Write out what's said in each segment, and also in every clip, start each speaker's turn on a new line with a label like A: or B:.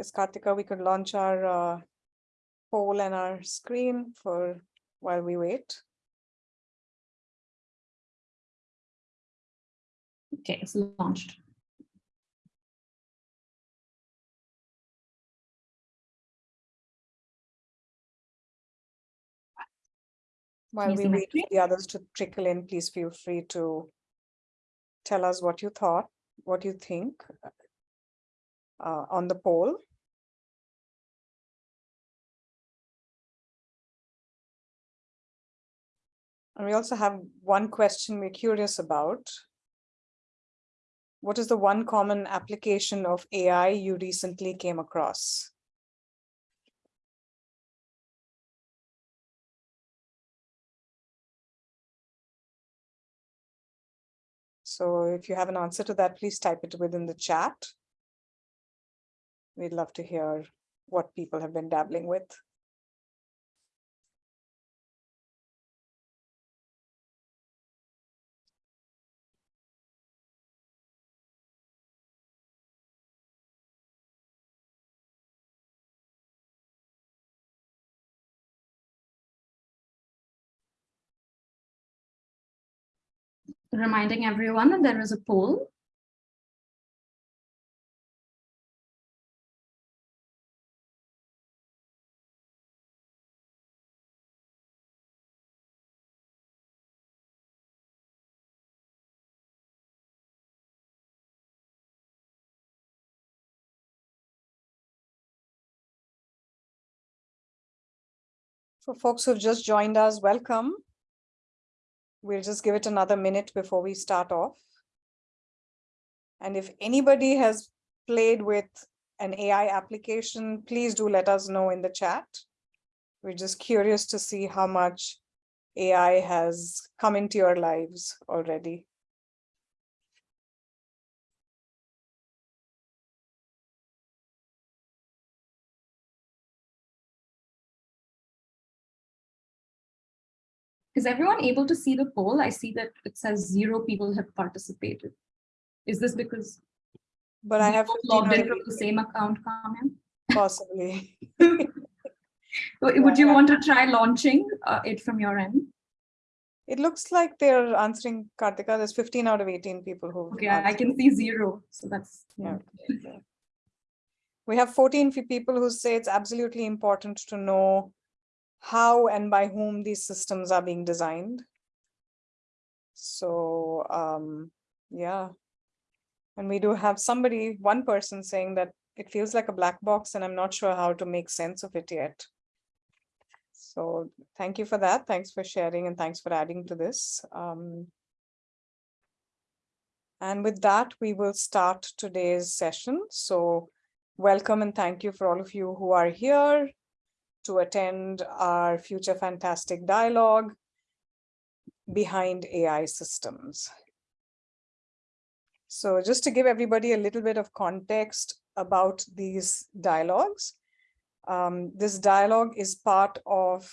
A: Yes, Kartika, we could launch our uh, poll and our screen for while we wait.
B: Okay, it's launched.
A: While we wait for the others to trickle in, please feel free to tell us what you thought, what you think uh, on the poll. And we also have one question we're curious about. What is the one common application of AI you recently came across? So if you have an answer to that, please type it within the chat. We'd love to hear what people have been dabbling with.
B: Reminding everyone that there is a poll.
A: For folks who've just joined us, welcome. We'll just give it another minute before we start off. And if anybody has played with an AI application, please do let us know in the chat. We're just curious to see how much AI has come into your lives already.
B: Is everyone able to see the poll? I see that it says zero people have participated. Is this because
A: But I have
B: logged in from the same account, Kamyan?
A: possibly.
B: Would you want to try launching uh, it from your end?
A: It looks like they're answering Kartika. There's 15 out of 18 people who.
B: Okay, I I can see zero, so that's,
A: Yeah. We have 14 people who say it's absolutely important to know how and by whom these systems are being designed. So, um, yeah. And we do have somebody, one person saying that it feels like a black box and I'm not sure how to make sense of it yet. So thank you for that. Thanks for sharing and thanks for adding to this. Um, and with that, we will start today's session. So welcome and thank you for all of you who are here to attend our Future Fantastic Dialogue behind AI systems. So just to give everybody a little bit of context about these dialogues, um, this dialogue is part of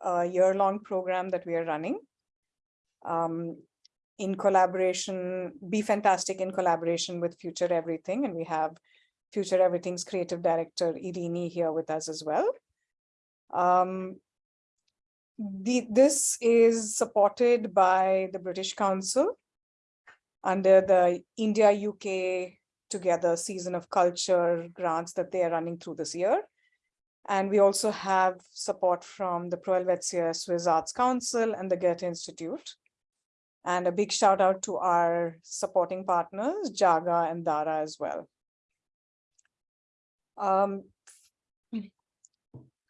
A: a year-long program that we are running um, in collaboration, Be Fantastic in collaboration with Future Everything. And we have Future Everything's creative director, Irini here with us as well. Um, the, this is supported by the British Council under the India UK Together Season of Culture grants that they are running through this year. And we also have support from the Pro Helvetia Swiss Arts Council and the Goethe Institute. And a big shout out to our supporting partners, Jaaga and Dara as well. Um,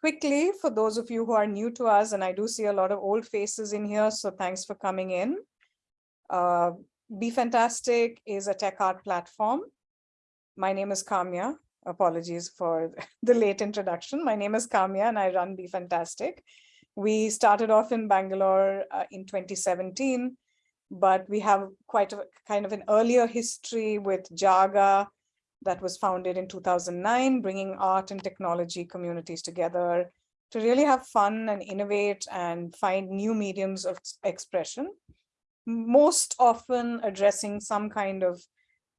A: quickly, for those of you who are new to us, and I do see a lot of old faces in here, so thanks for coming in. Uh, Be Fantastic is a tech art platform. My name is Kamya. Apologies for the late introduction. My name is Kamya and I run Be Fantastic. We started off in Bangalore uh, in 2017, but we have quite a kind of an earlier history with Jaaga that was founded in 2009, bringing art and technology communities together to really have fun and innovate and find new mediums of expression, most often addressing some kind of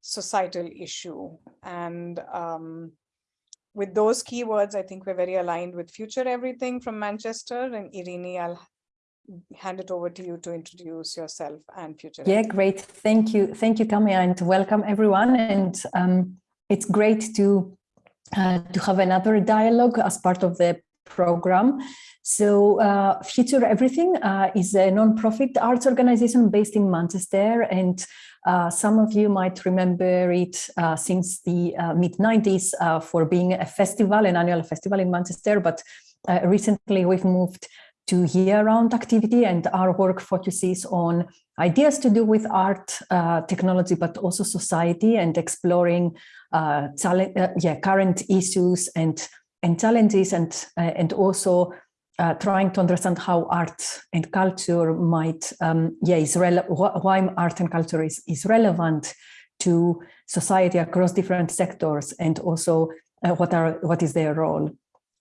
A: societal issue. And um, with those keywords, I think we're very aligned with Future Everything from Manchester. And Irini, I'll hand it over to you to introduce yourself and Future
C: Yeah,
A: Everything.
C: great. Thank you. Thank you, Kamya, and welcome everyone. And um, it's great to uh, to have another dialogue as part of the program. So uh, Future Everything uh, is a non-profit arts organization based in Manchester and uh, some of you might remember it uh, since the uh, mid 90s uh, for being a festival, an annual festival in Manchester, but uh, recently we've moved to year-round activity and our work focuses on ideas to do with art, uh, technology, but also society and exploring uh, yeah, current issues and, and challenges and, uh, and also uh, trying to understand how art and culture might, um, yeah, is why art and culture is, is relevant to society across different sectors and also uh, what are what is their role.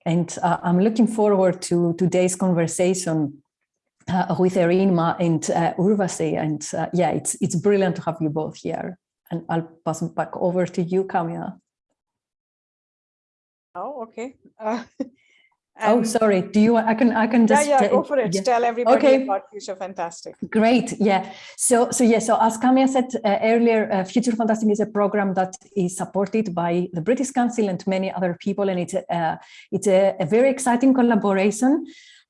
C: And uh, I'm looking forward to today's conversation uh, with Erinma and uh, Urvashi. And uh, yeah, it's it's brilliant to have you both here. And I'll pass it back over to you, Kamya.
A: Oh, okay. Uh,
C: oh, sorry. Do you? I can. I can just.
A: Yeah, yeah. Go for it.
C: Yeah.
A: Tell everybody
C: Okay.
A: about Future Fantastic.
C: Great, yeah. So, so yeah. So, as Kamya said uh, earlier, uh, Future Fantastic is a program that is supported by the British Council and many other people, and it's a, uh, it's a, a very exciting collaboration.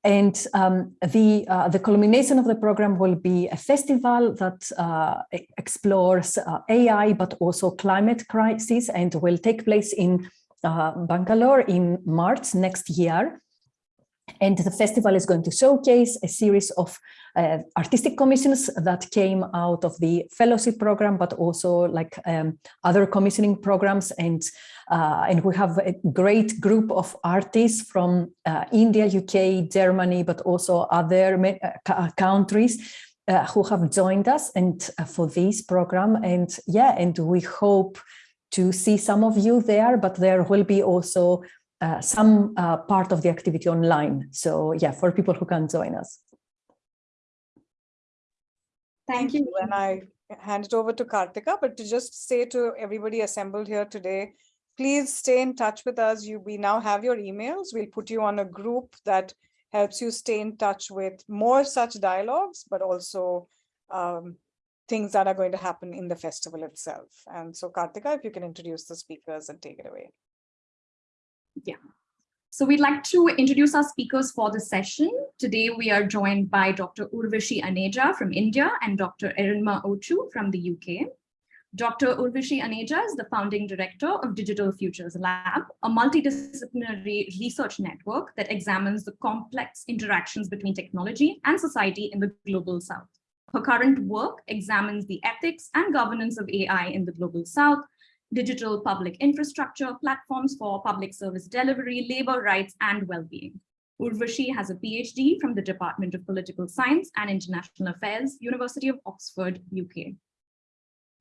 C: And um, the uh, the culmination of the program will be a festival that uh, explores uh, AI, but also climate crisis, and will take place in uh, Bangalore in March next year. And the festival is going to showcase a series of uh, artistic commissions that came out of the fellowship program, but also like um, other commissioning programs. And, uh, and we have a great group of artists from uh, India, UK, Germany, but also other uh, countries uh, who have joined us and uh, for this program. And yeah, and we hope to see some of you there, but there will be also uh, some uh, part of the activity online. So yeah, for people who can join us.
A: Thank you. And I hand it over to Kartika, but to just say to everybody assembled here today, please stay in touch with us. You, we now have your emails. We'll put you on a group that helps you stay in touch with more such dialogues, but also um, things that are going to happen in the festival itself. And so Kartika, if you can introduce the speakers and take it away.
B: So we'd like to introduce our speakers for the session. Today we are joined by Dr. Urvashi Aneja from India and Dr. Erinma Ochu from the UK. Dr. Urvashi Aneja is the founding director of Digital Futures Lab, a multidisciplinary research network that examines the complex interactions between technology and society in the global south. Her current work examines the ethics and governance of AI in the global south, digital public infrastructure, platforms for public service delivery, labor rights, and well-being. Urvashi has a PhD from the Department of Political Science and International Affairs, University of Oxford, UK.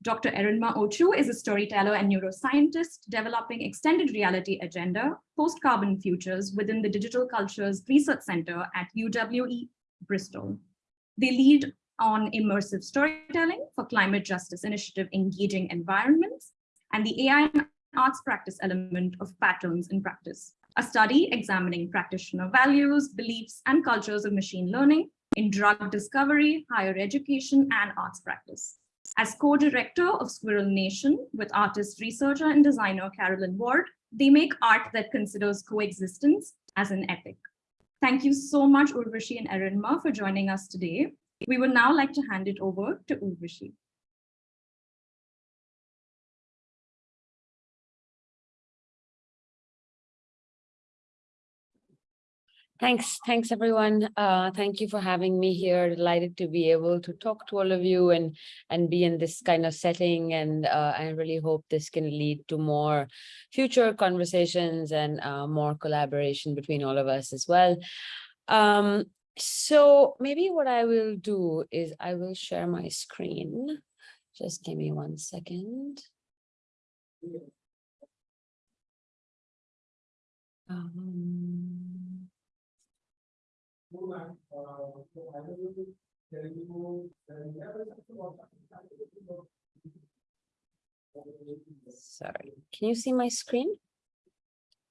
B: Dr. Erinma Ochu is a storyteller and neuroscientist developing extended reality agenda, post-carbon futures within the Digital Cultures Research Center at UWE Bristol. They lead on immersive storytelling for climate justice initiative engaging environments and the AI and arts practice element of patterns in practice, a study examining practitioner values, beliefs, and cultures of machine learning in drug discovery, higher education, and arts practice. As co-director of Squirrel Nation with artist, researcher, and designer Carolyn Ward, they make art that considers coexistence as an ethic. Thank you so much, Urvashi and Erinma, for joining us today. We would now like to hand it over to Urvashi.
D: Thanks. Thanks, everyone. Uh, thank you for having me here. Delighted to be able to talk to all of you and and be in this kind of setting. And uh, I really hope this can lead to more future conversations and uh, more collaboration between all of us as well. Um, so maybe what I will do is I will share my screen. Just give me one second. Um, Sorry, can you see my screen?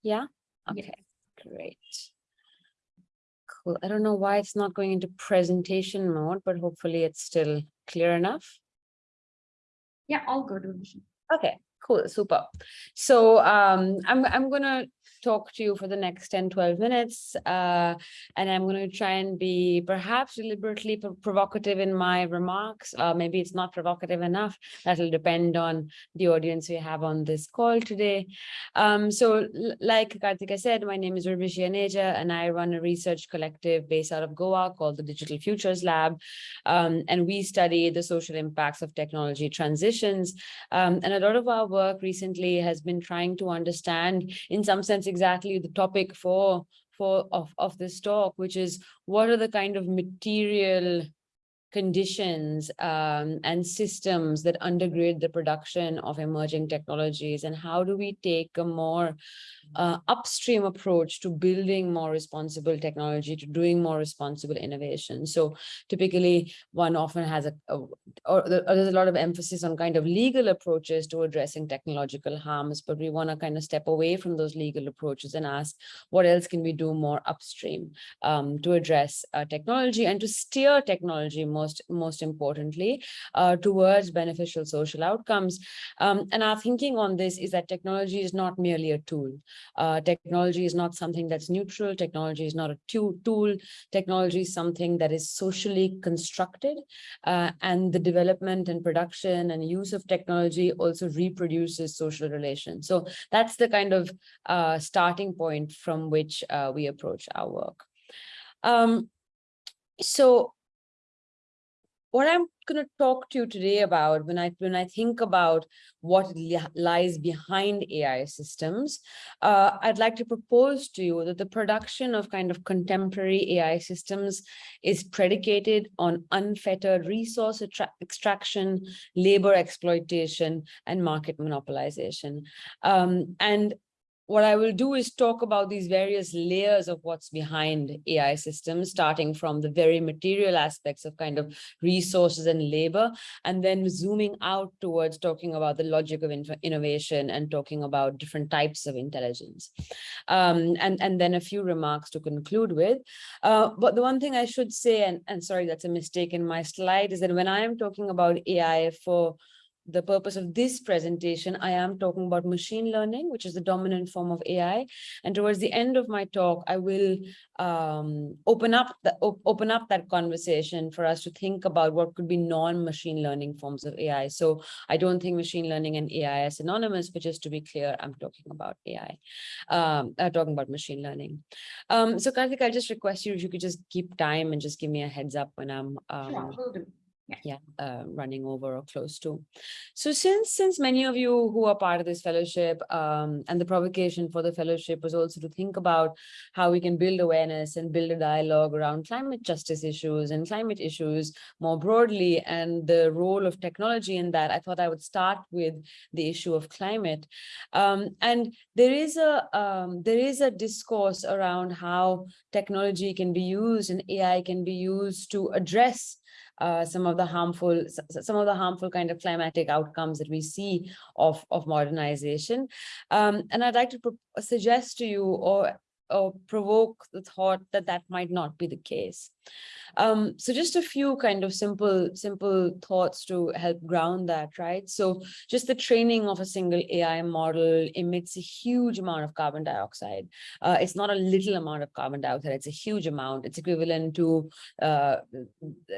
D: Yeah?
B: Yes.
D: Okay, great. Cool. I don't know why it's not going into presentation mode, but hopefully it's still clear enough.
B: Yeah, all good.
D: Okay, cool, super. So um, I'm, I'm gonna talk to you for the next 10, 12 minutes. Uh, and I'm gonna try and be perhaps deliberately pro- provocative in my remarks. Uh, maybe it's not provocative enough. That'll depend on the audience we have on this call today. Um, so like Karthika said, my name is Urvashi Aneja and I run a research collective based out of Goa called the Digital Futures Lab. Um, and we study the social impacts of technology transitions um, and a lot of our work recently has been trying to understand, in some sense, exactly the topic for for of, of this talk, which is what are the kind of material conditions um, and systems that undergird the production of emerging technologies? And how do we take a more uh, upstream approach to building more responsible technology to doing more responsible innovation? So typically one often has a, a or or there's a lot of emphasis on kind of legal approaches to addressing technological harms but we want to kind of step away from those legal approaches and ask what else can we do more upstream um, to address uh, technology and to steer technology most, most importantly, uh, towards beneficial social outcomes. Um, and our thinking on this is that technology is not merely a tool. Uh, technology is not something that's neutral. Technology is not a tool. Technology is something that is socially constructed uh, and the development and production and use of technology also reproduces social relations. So that's the kind of uh, starting point from which uh, we approach our work. Um, so what I'm going to talk to you today about when I when I think about what li- lies behind AI systems, uh, I'd like to propose to you that the production of kind of contemporary AI systems is predicated on unfettered resource extraction, labor exploitation, and market monopolization. Um, and what I will do is talk about these various layers of what's behind AI systems, starting from the very material aspects of kind of resources and labor, and then zooming out towards talking about the logic of innovation and talking about different types of intelligence. Um, and, and then a few remarks to conclude with. Uh, but the one thing I should say, and, and sorry, that's a mistake in my slide, is that when I am talking about AI for the purpose of this presentation, I am talking about machine learning, which is the dominant form of AI. And towards the end of my talk, I will um, open up the op- open up that conversation for us to think about what could be non-machine learning forms of AI. So I don't think machine learning and AI are synonymous, but just to be clear, I'm talking about AI, um, uh, talking about machine learning. Um, so Karthik, I'll just request you if you could just keep time and just give me a heads up when I'm um,
B: Sure, do.
D: yeah, uh, running over or close to. So since since many of you who are part of this fellowship, um, and the provocation for the fellowship was also to think about how we can build awareness and build a dialogue around climate justice issues and climate issues more broadly, and the role of technology in that, I thought I would start with the issue of climate. Um, and there is a um, there is a discourse around how technology can be used and AI can be used to address uh, some of the harmful some of the harmful kind of climatic outcomes that we see of of modernization. Um, and i'd like to suggest to you or or provoke the thought that that might not be the case um, so just a few kind of simple simple thoughts to help ground that right? So just the training of a single ai model emits a huge amount of carbon dioxide. Uh, it's not a little amount of carbon dioxide it's a huge amount. It's equivalent to uh,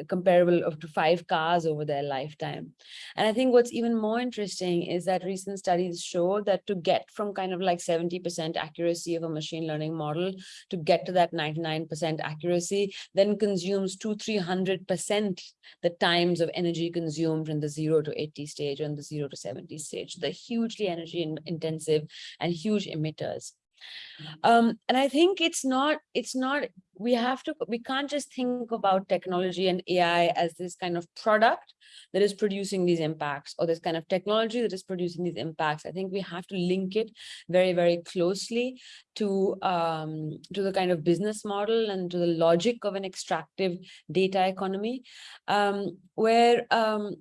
D: comparable of to five cars over their lifetime. And I think what's even more interesting is that recent studies show that to get from kind of like 70% accuracy of a machine learning model to get to that 99% accuracy, then consumes two, 300% the times of energy consumed in the zero to 80 stage and the zero to 70 stage. They're hugely energy in- intensive and huge emitters. Um, and I think it's not, it's not, we have to, we can't just think about technology and AI as this kind of product that is producing these impacts or this kind of technology that is producing these impacts. I think we have to link it very, very closely to, um, to the kind of business model and to the logic of an extractive data economy, um, where, um,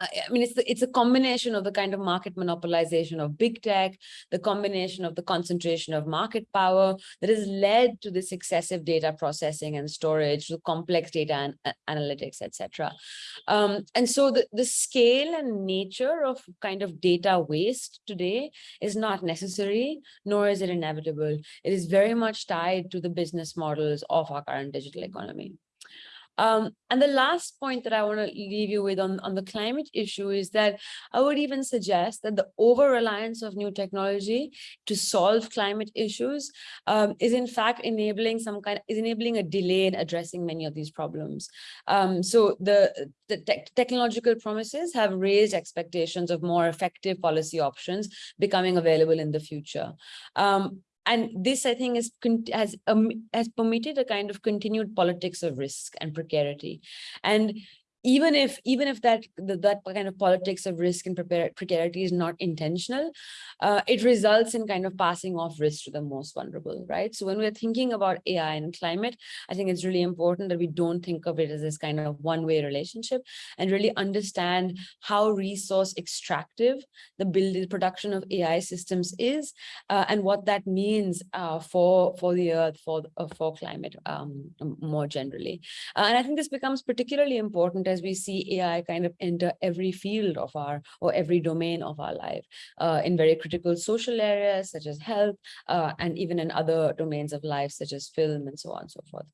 D: I mean, it's the, it's a combination of the kind of market monopolization of big tech, the combination of the concentration of market power that has led to this excessive data processing and storage, the complex data and uh, analytics, etc. Um, and so the, the scale and nature of kind of data waste today is not necessary, nor is it inevitable. It is very much tied to the business models of our current digital economy. Um, and the last point that I want to leave you with on, on the climate issue is that I would even suggest that the over-reliance of new technology to solve climate issues um, is in fact enabling some kind, is enabling a delay in addressing many of these problems. Um, so the, the te technological promises have raised expectations of more effective policy options becoming available in the future. Um, and this, I think, is, has, um, has permitted a kind of continued politics of risk and precarity. And even if even if that that kind of politics of risk and precarity is not intentional, uh, it results in kind of passing off risk to the most vulnerable, right? So when we're thinking about AI and climate, I think it's really important that we don't think of it as this kind of one-way relationship and really understand how resource extractive the build the production of AI systems is uh, and what that means uh, for for the earth for uh, for climate um, more generally. Uh, and I think this becomes particularly important as we see AI kind of enter every field of our or every domain of our life uh, in very critical social areas such as health uh, and even in other domains of life such as film and so on and so forth.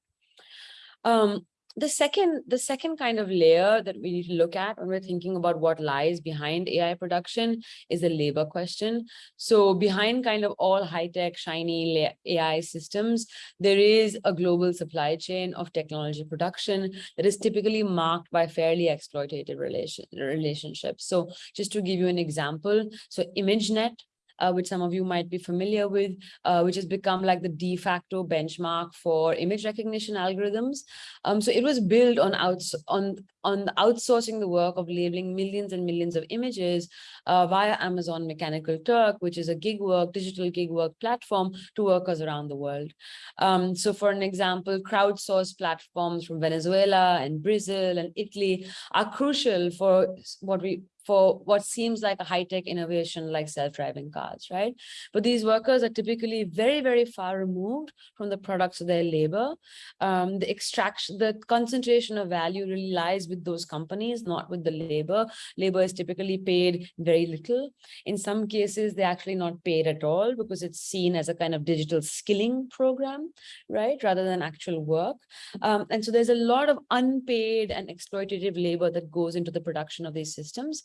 D: Um, the second the second kind of layer that we need to look at when we're thinking about what lies behind AI production is the labor question. So behind kind of all high-tech shiny AI systems, there is a global supply chain of technology production that is typically marked by fairly exploitative relation relationships. So just to give you an example, so ImageNet uh, which some of you might be familiar with, uh, which has become like the de facto benchmark for image recognition algorithms. Um, so it was built on, outs on, on outsourcing the work of labeling millions and millions of images uh, via Amazon Mechanical Turk, which is a gig work, digital gig work platform to workers around the world. Um, so for an example, crowdsourced platforms from Venezuela and Brazil and Italy are crucial for what we for what seems like a high-tech innovation like self-driving cars, right? But these workers are typically very, very far removed from the products of their labor. Um, the extraction, the concentration of value really lies with those companies, not with the labor. Labor is typically paid very little. In some cases, they're actually not paid at all because it's seen as a kind of digital skilling program, right? Rather than actual work. Um, and so there's a lot of unpaid and exploitative labor that goes into the production of these systems.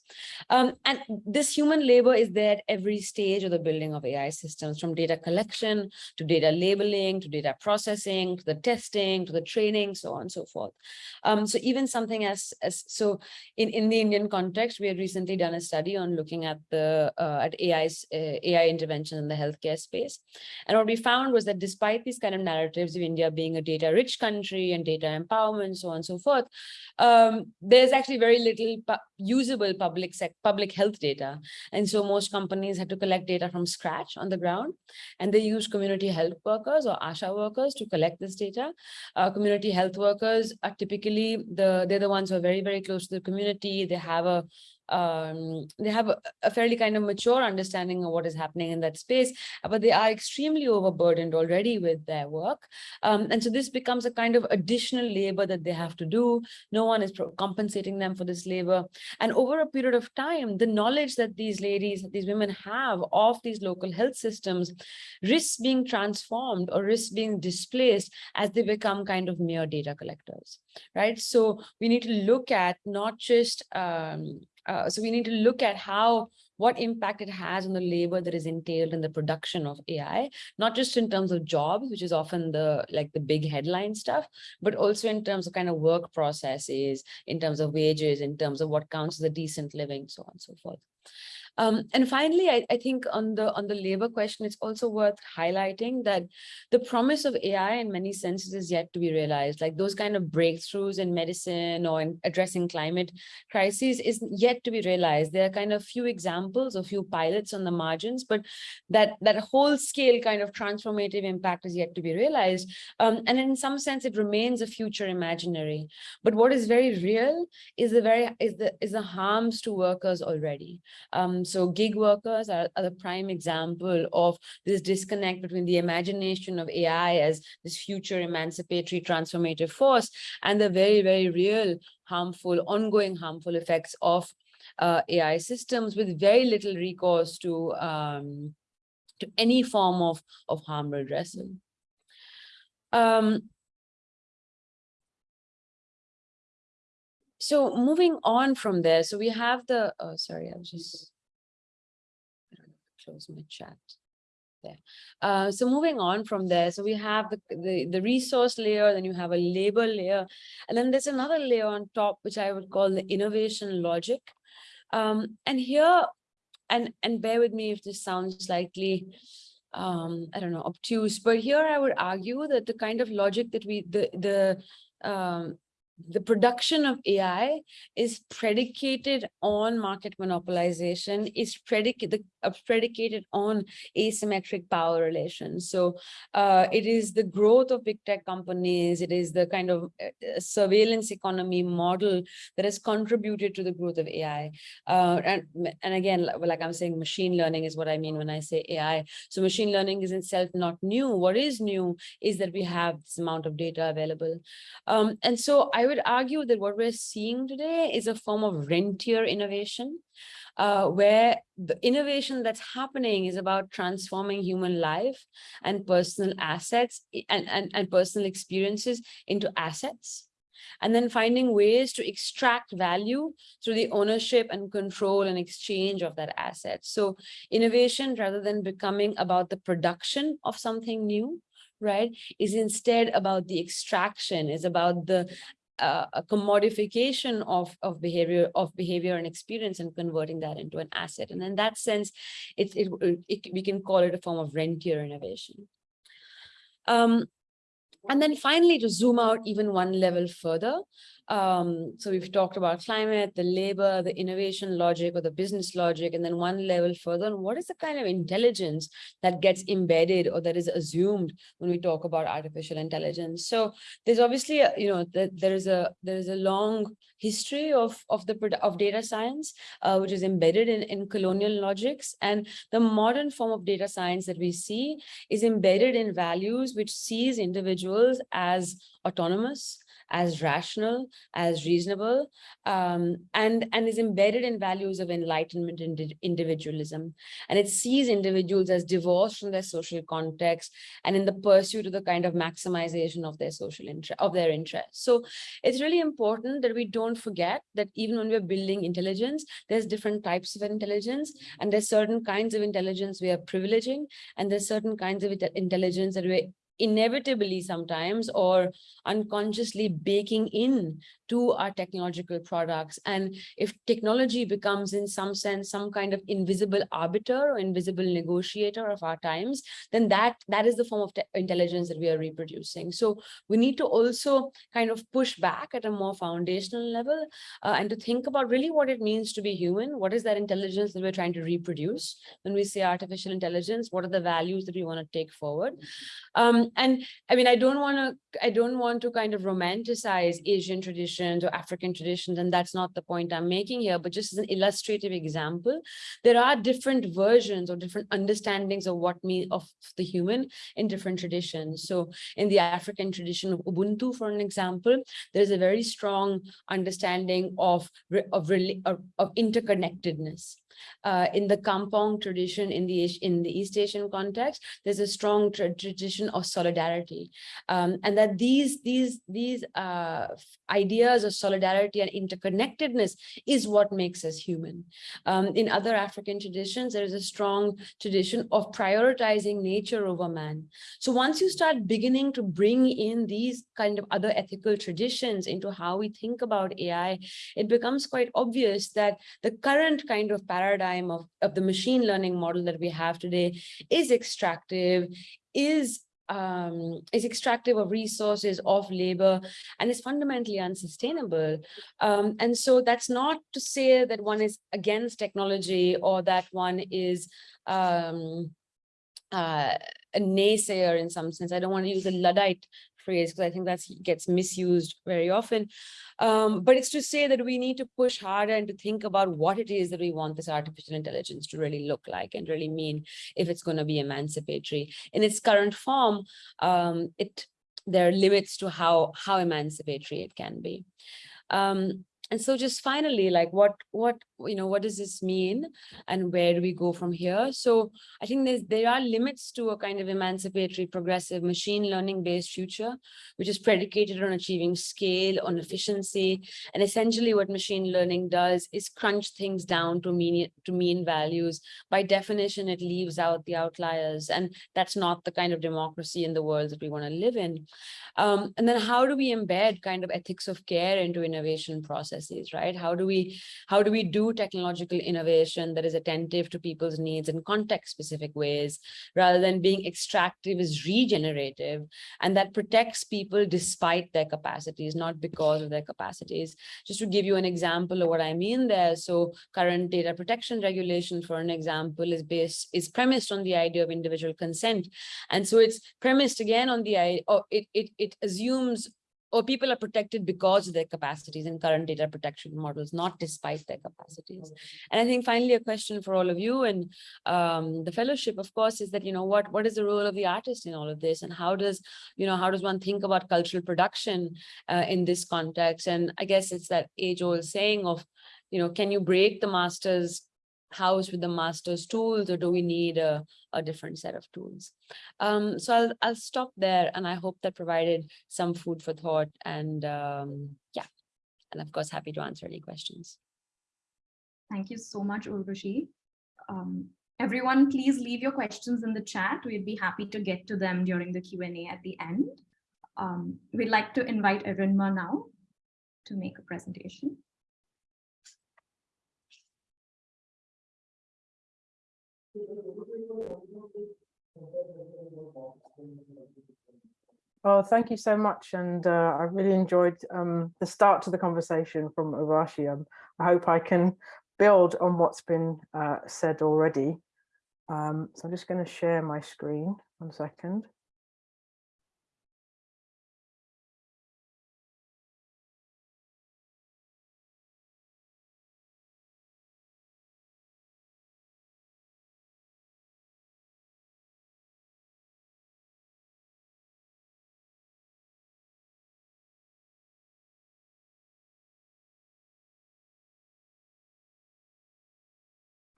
D: Um, and this human labor is there at every stage of the building of AI systems, from data collection to data labeling, to data processing, to the testing, to the training, so on and so forth. Um, so even something as, as so in, in the Indian context, we had recently done a study on looking at the uh, at AI's uh, AI intervention in the healthcare space. And what we found was that despite these kind of narratives of India being a data rich country and data empowerment, so on and so forth, um, there's actually very little pu usable public public public health data. And so most companies had to collect data from scratch on the ground and they use community health workers or ASHA workers to collect this data. Uh, community health workers are typically the, they're the ones who are very, very close to the community. They have a um, they have a, a, fairly kind of mature understanding of what is happening in that space, but they are extremely overburdened already with their work. Um, and so this becomes a kind of additional labor that they have to do. No one is compensating them for this labor. And over a period of time, the knowledge that these ladies, these women have of these local health systems risks being transformed or risks being displaced as they become kind of mere data collectors, right? So we need to look at not just um, uh, so we need to look at how what impact it has on the labor that is entailed in the production of AI, not just in terms of jobs, which is often the like the big headline stuff, but also in terms of kind of work processes, in terms of wages, in terms of what counts as a decent living, so on and so forth. Um, and finally, I, I think on the on the labor question, it's also worth highlighting that the promise of AI in many senses is yet to be realized. Like those kind of breakthroughs in medicine or in addressing climate crises is yet to be realized. There are kind of few examples, a few pilots on the margins, but that that whole scale kind of transformative impact is yet to be realized. Um, and in some sense, it remains a future imaginary. But what is very real is the very is the is the harms to workers already. Um, so gig workers are, are the prime example of this disconnect between the imagination of AI as this future emancipatory transformative force and the very, very real harmful, ongoing harmful effects of uh, AI systems with very little recourse to um, to any form of, of harm redressal. Um, so moving on from there, so we have the, oh, sorry, I was just, close my chat there. Uh, so moving on from there, so we have the, the, the resource layer, then you have a labor layer, and then there's another layer on top, which I would call the innovation logic. Um, and here, and, and bear with me if this sounds slightly, um, I don't know, obtuse, but here I would argue that the kind of logic that we, the, the um, the production of AI is predicated on market monopolization, is predicated, uh, predicated on asymmetric power relations. So uh, it is the growth of big tech companies, it is the kind of uh, surveillance economy model that has contributed to the growth of AI. Uh, and, and again, like I'm saying, machine learning is what I mean when I say AI. So machine learning is itself not new. What is new is that we have this amount of data available. Um, and so I would argue that what we're seeing today is a form of rentier innovation, uh, where the innovation that's happening is about transforming human life and personal assets and, and, and personal experiences into assets and then finding ways to extract value through the ownership and control and exchange of that asset. So innovation, rather than becoming about the production of something new, right, is instead about the extraction, is about the uh, a commodification of of behavior of behavior and experience and converting that into an asset. And in that sense it, it, it we can call it a form of rentier innovation. Um, and then finally to zoom out even one level further um, so we've talked about climate, the labor, the innovation logic or the business logic, and then one level further, what is the kind of intelligence that gets embedded or that is assumed when we talk about artificial intelligence? So there's obviously, a, you know, the, there is a there is a long history of of the of data science, uh, which is embedded in in colonial logics, and the modern form of data science that we see is embedded in values which sees individuals as autonomous, as rational, as reasonable, um, and, and is embedded in values of enlightenment and individualism. And it sees individuals as divorced from their social context and in the pursuit of the kind of maximization of their social interest, of their interests. So it's really important that we don't forget that even when we're building intelligence, there's different types of intelligence, and there's certain kinds of intelligence we are privileging, and there's certain kinds of intelligence that we're inevitably sometimes or unconsciously baking in to our technological products. And if technology becomes in some sense, some kind of invisible arbiter or invisible negotiator of our times, then that, that is the form of intelligence that we are reproducing. So we need to also kind of push back at a more foundational level uh, and to think about really what it means to be human. What is that intelligence that we're trying to reproduce? When we say artificial intelligence, what are the values that we want to take forward? Um, and I mean, I don't want to, I don't want to kind of romanticize Asian traditions or African traditions, and that's not the point I'm making here, but just as an illustrative example, there are different versions or different understandings of what me of the human in different traditions. So in the African tradition of Ubuntu, for an example, there's a very strong understanding of, of, of, of interconnectedness uh, in the Kampong tradition in the in the East Asian context, there's a strong tra tradition of solidarity, um, and that these these these uh, ideas of solidarity and interconnectedness is what makes us human. Um, in other African traditions, there is a strong tradition of prioritizing nature over man. So once you start beginning to bring in these kind of other ethical traditions into how we think about AI, it becomes quite obvious that the current kind of paradigm paradigm of, of the machine learning model that we have today is extractive, is um, is extractive of resources, of labor, and is fundamentally unsustainable. Um, and so that's not to say that one is against technology or that one is um, uh, a naysayer in some sense. I don't want to use a Luddite phrase because I think that gets misused very often. Um, but it's to say that we need to push harder and to think about what it is that we want this artificial intelligence to really look like and really mean if it's going to be emancipatory. In its current form, um, it there are limits to how how emancipatory it can be. Um, and so just finally, like what, what, you know, what does this mean and where do we go from here? So I think there are limits to a kind of emancipatory, progressive, machine learning based future, which is predicated on achieving scale, on efficiency. And essentially what machine learning does is crunch things down to mean, to mean values. By definition, it leaves out the outliers. And that's not the kind of democracy in the world that we want to live in. Um, and then how do we embed kind of ethics of care into innovation processes, right? How do we how do we do technological innovation that is attentive to people's needs in context specific ways rather than being extractive is regenerative and that protects people despite their capacities, not because of their capacities. Just to give you an example of what I mean there. So current data protection regulation, for an example, is based is premised on the idea of individual consent. And so it's premised again on the idea, it, it, it assumes or people are protected because of their capacities and current data protection models, not despite their capacities. And I think finally a question for all of you and um, the fellowship, of course, is that, you know, what, what is the role of the artist in all of this? And how does, you know, how does one think about cultural production uh, in this context? And I guess it's that age old saying of, you know, can you break the master's house with the master's tools or do we need a, a different set of tools? Um, so I'll, I'll stop there and I hope that provided some food for thought and um, yeah, and of course, happy to answer any questions.
B: Thank you so much, Urvashi. Um, everyone, please leave your questions in the chat. We'd be happy to get to them during the Q&A at the end. Um, we'd like to invite Erinma now to make a presentation.
E: Oh, thank you so much. And uh, I really enjoyed um, the start to the conversation from Urvashi. Um, I hope I can build on what's been uh, said already. Um, so I'm just going to share my screen one second.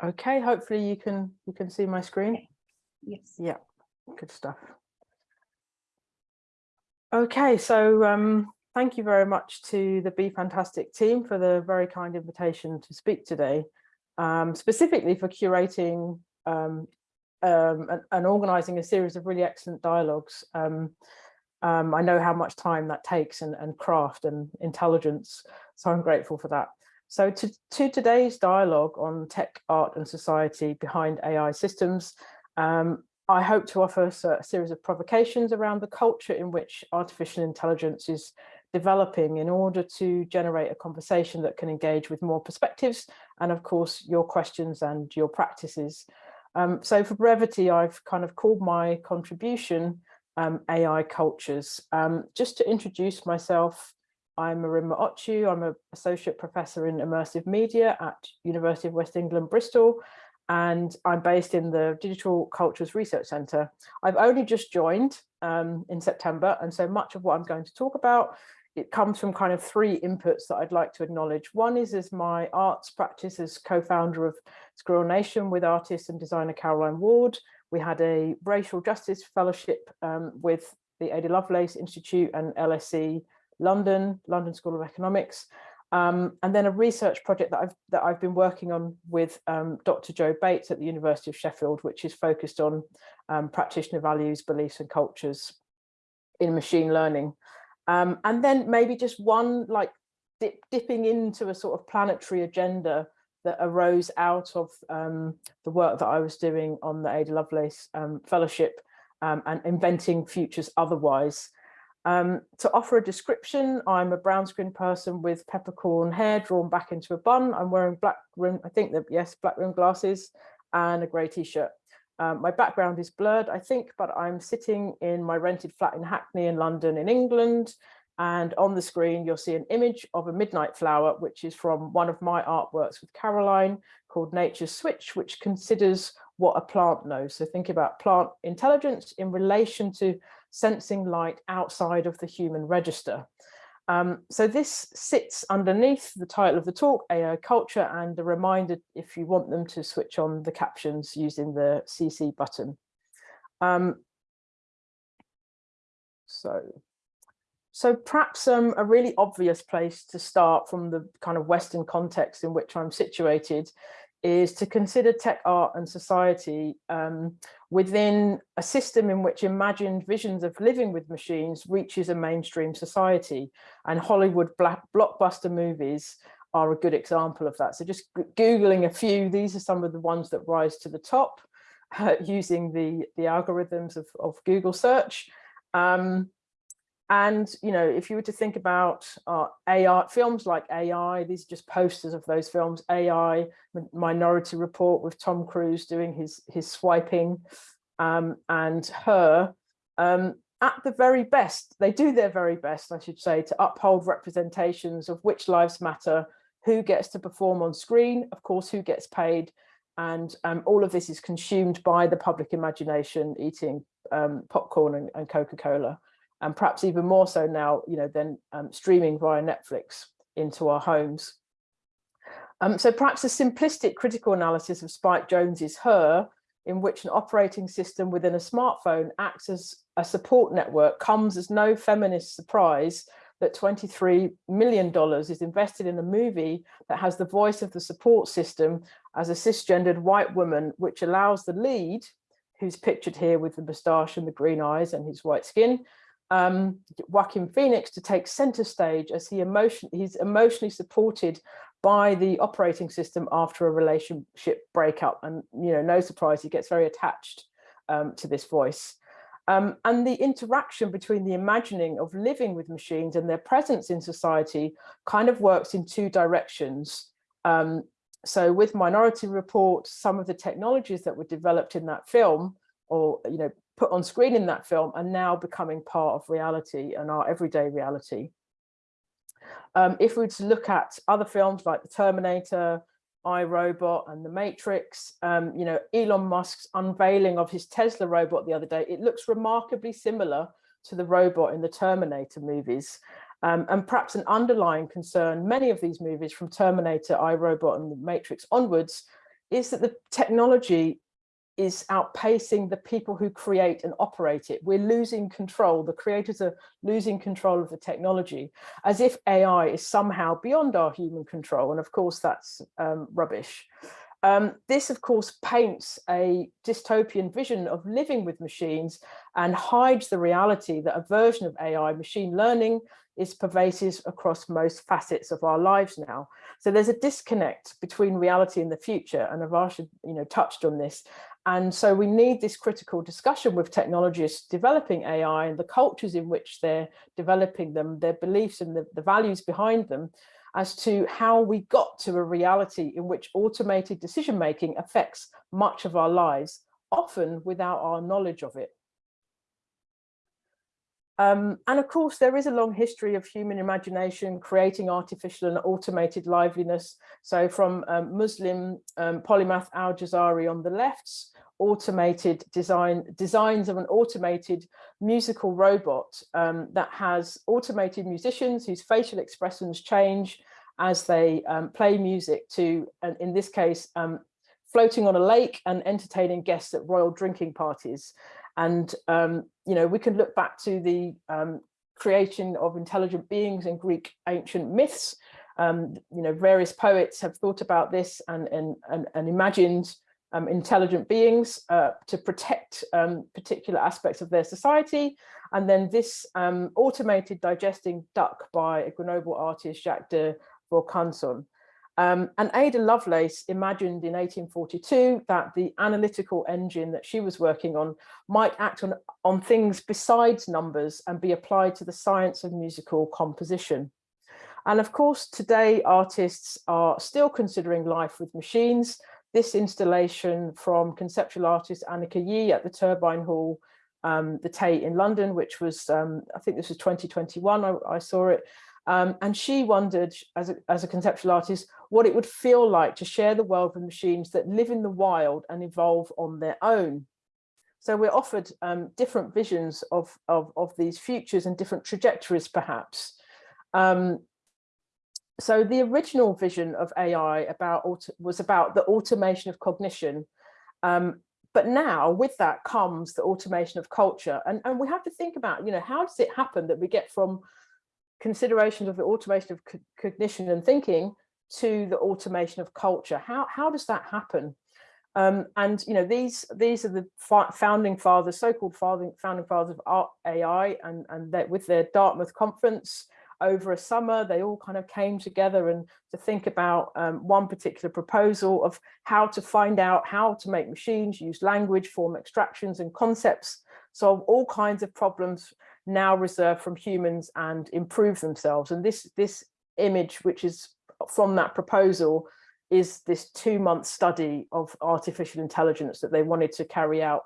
E: Okay, hopefully you can you can see my screen.
B: Yes.
E: Yeah, good stuff. Okay, so um, thank you very much to the Be Fantastic team for the very kind invitation to speak today, um, specifically for curating um, um and, and, organizing a series of really excellent dialogues. Um, um, I know how much time that takes and, and craft and intelligence, so I'm grateful for that. So to, to today's dialogue on tech, art and society behind AI systems, um, I hope to offer a series of provocations around the culture in which artificial intelligence is developing in order to generate a conversation that can engage with more perspectives and of course your questions and your practices. Um, so for brevity, I've kind of called my contribution um, AI cultures. Um, just to introduce myself, I'm Erinma Ochu. I'm an associate professor in immersive media at University of West England, Bristol, and I'm based in the Digital Cultures Research Centre. I've only just joined um, in September, and so much of what I'm going to talk about, it comes from kind of three inputs that I'd like to acknowledge. One is as my arts practice as co-founder of Squirrel Nation with artist and designer Caroline Ward. We had a racial justice fellowship um, with the Ada Lovelace Institute and LSE London, London School of Economics, um, and then a research project that I've that I've been working on with um, Dr. Jo Bates at the University of Sheffield, which is focused on um, practitioner values, beliefs and cultures in machine learning. Um, and then maybe just one like dip, dipping into a sort of planetary agenda that arose out of um, the work that I was doing on the Ada Lovelace um, Fellowship and inventing futures otherwise. Um, to offer a description, I'm a brown skin person with peppercorn hair drawn back into a bun. I'm wearing black rim, I think that, yes, black rim glasses and a grey t-shirt. Um, my background is blurred, I think, but I'm sitting in my rented flat in Hackney in London in England. And on the screen, you'll see an image of a midnight flower, which is from one of my artworks with Caroline called Nature's Switch, which considers what a plant knows. So think about plant intelligence in relation to sensing light outside of the human register. Um, so this sits underneath the title of the talk, AI culture, and a reminder if you want them to switch on the captions using the CC button. Um, so, so perhaps um, a really obvious place to start from the kind of Western context in which I'm situated is to consider tech art and society um, within a system in which imagined visions of living with machines reaches a mainstream society and Hollywood blockbuster movies are a good example of that. So just Googling a few, these are some of the ones that rise to the top uh, using the, the algorithms of, of Google search. Um, and, you know, if you were to think about uh, AI, films like AI, these are just posters of those films, AI, Minority Report with Tom Cruise doing his, his swiping um, and her, um, at the very best, they do their very best, I should say, to uphold representations of which lives matter, who gets to perform on screen, of course, who gets paid, and um, all of this is consumed by the public imagination, eating um, popcorn and, and Coca-Cola and perhaps even more so now, you know, than um, streaming via Netflix into our homes. Um, so perhaps a simplistic critical analysis of Spike Jonze's Her, in which an operating system within a smartphone acts as a support network, comes as no feminist surprise that $23 million is invested in a movie that has the voice of the support system as a cisgendered white woman, which allows the lead, who's pictured here with the moustache and the green eyes and his white skin, um, Joaquin Phoenix to take center stage as he emotion he's emotionally supported by the operating system after a relationship breakup. And, you know, no surprise, he gets very attached um, to this voice. Um, and the interaction between the imagining of living with machines and their presence in society kind of works in two directions. Um, so with Minority Report, some of the technologies that were developed in that film or, you know, put on screen in that film are now becoming part of reality and our everyday reality. Um, if we were to look at other films like The Terminator, I, Robot and The Matrix, um, you know, Elon Musk's unveiling of his Tesla robot the other day, it looks remarkably similar to the robot in the Terminator movies. Um, and perhaps an underlying concern, many of these movies from Terminator, I, Robot and The Matrix onwards, is that the technology is outpacing the people who create and operate it. We're losing control. The creators are losing control of the technology as if AI is somehow beyond our human control. And of course, that's um, rubbish. Um, this, of course, paints a dystopian vision of living with machines and hides the reality that a version of AI, machine learning, is pervasive across most facets of our lives now. So there's a disconnect between reality and the future, and Urvashi, you know, touched on this. And so we need this critical discussion with technologists developing AI and the cultures in which they're developing them, their beliefs and the, the values behind them, as to how we got to a reality in which automated decision making affects much of our lives, often without our knowledge of it. Um, and of course, there is a long history of human imagination creating artificial and automated liveliness. So from um, Muslim um, polymath Al-Jazari on the left's automated design designs of an automated musical robot um, that has automated musicians whose facial expressions change as they um, play music to, and in this case, um, floating on a lake and entertaining guests at royal drinking parties. And, um, you know, we can look back to the um, creation of intelligent beings in Greek ancient myths. Um, you know, various poets have thought about this and, and, and, and imagined um, intelligent beings uh, to protect um, particular aspects of their society. And then this um, automated digesting duck by a Grenoble artist, Jacques de Vaucanson. Um, and Ada Lovelace imagined in 1842 that the analytical engine that she was working on might act on, on things besides numbers and be applied to the science of musical composition. And of course, today artists are still considering life with machines. This installation from conceptual artist Anicka Yi at the Turbine Hall, um, the Tate in London, which was, um, I think this was 2021, I, I saw it. Um, and she wondered, as a, as a conceptual artist, what it would feel like to share the world with machines that live in the wild and evolve on their own. So we're offered um, different visions of, of, of, these futures and different trajectories, perhaps. Um, so the original vision of AI about was about the automation of cognition. Um, but now with that comes the automation of culture. And, and we have to think about, you know, how does it happen that we get from considerations of the automation of co cognition and thinking to the automation of culture? How, how does that happen? Um, and you know these these are the founding fathers, so-called founding founding fathers of AI, and and that with their Dartmouth conference, over a summer, they all kind of came together and to think about um, one particular proposal of how to find out how to make machines use language, form extractions and concepts, solve all kinds of problems now reserved from humans and improve themselves. And this, this image, which is from that proposal, is this two month study of artificial intelligence that they wanted to carry out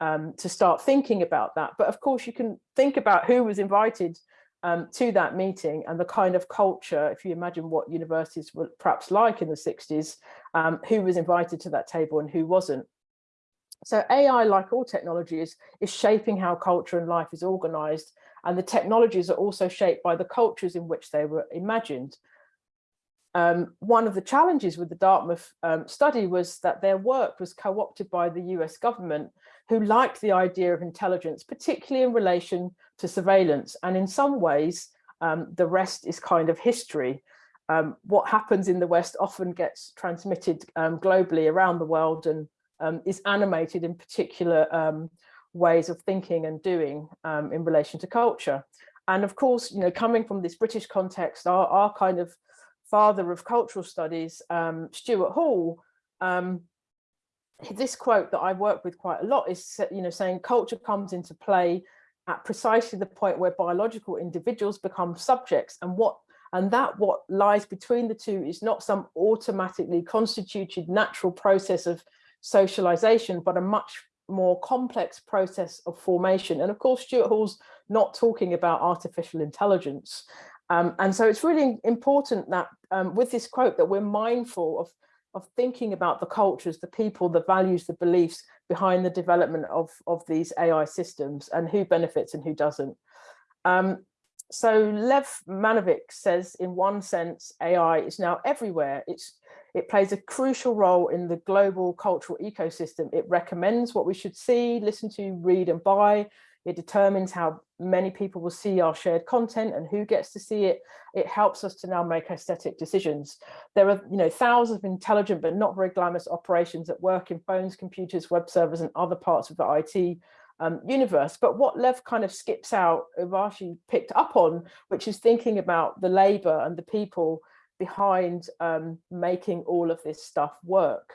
E: um, to start thinking about that. But of course, you can think about who was invited um, to that meeting and the kind of culture, if you imagine what universities were perhaps like in the 60s, um, who was invited to that table and who wasn't. So AI, like all technology, is, is shaping how culture and life is organized. And the technologies are also shaped by the cultures in which they were imagined. Um, one of the challenges with the Dartmouth um, study was that their work was co-opted by the US government, who liked the idea of intelligence, particularly in relation to surveillance. And in some ways, um, the rest is kind of history. Um, what happens in the West often gets transmitted um, globally around the world and um, is animated in particular um, ways of thinking and doing um, in relation to culture. And of course, you know, coming from this British context, our, our kind of father of cultural studies, Stuart Hall, this quote that I work with quite a lot is, you know, saying culture comes into play at precisely the point where biological individuals become subjects and what and that what lies between the two is not some automatically constituted natural process of socialization, but a much more complex process of formation. And of course, Stuart Hall's not talking about artificial intelligence. Um, and so it's really important that um, with this quote that we're mindful of of thinking about the cultures, the people, the values, the beliefs behind the development of, of these AI systems and who benefits and who doesn't. Um, so Lev Manovich says, in one sense, AI is now everywhere. It's, it plays a crucial role in the global cultural ecosystem. It recommends what we should see, listen to, read and buy. It determines how many people will see our shared content and who gets to see it. It helps us to now make aesthetic decisions. There are you know, thousands of intelligent but not very glamorous operations at work in phones, computers, web servers and other parts of the IT um, universe. But what Lev kind of skips out, Urvashi picked up on, which is thinking about the labor and the people behind um, making all of this stuff work.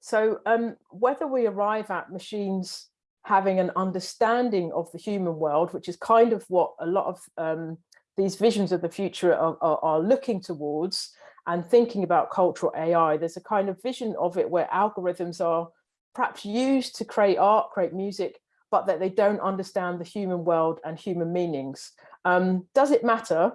E: So um, whether we arrive at machines having an understanding of the human world, which is kind of what a lot of um, these visions of the future are, are, are, looking towards and thinking about cultural AI. There's a kind of vision of it where algorithms are perhaps used to create art, create music, but that they don't understand the human world and human meanings. Um, does it matter?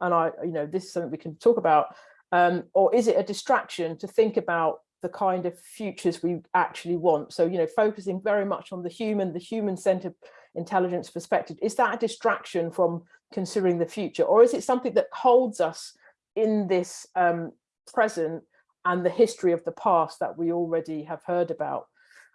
E: And I, you know, this is something we can talk about. Um, or is it a distraction to think about the kind of futures we actually want. So, you know, focusing very much on the human, the human-centered intelligence perspective, is that a distraction from considering the future? Or is it something that holds us in this um, present and the history of the past that we already have heard about?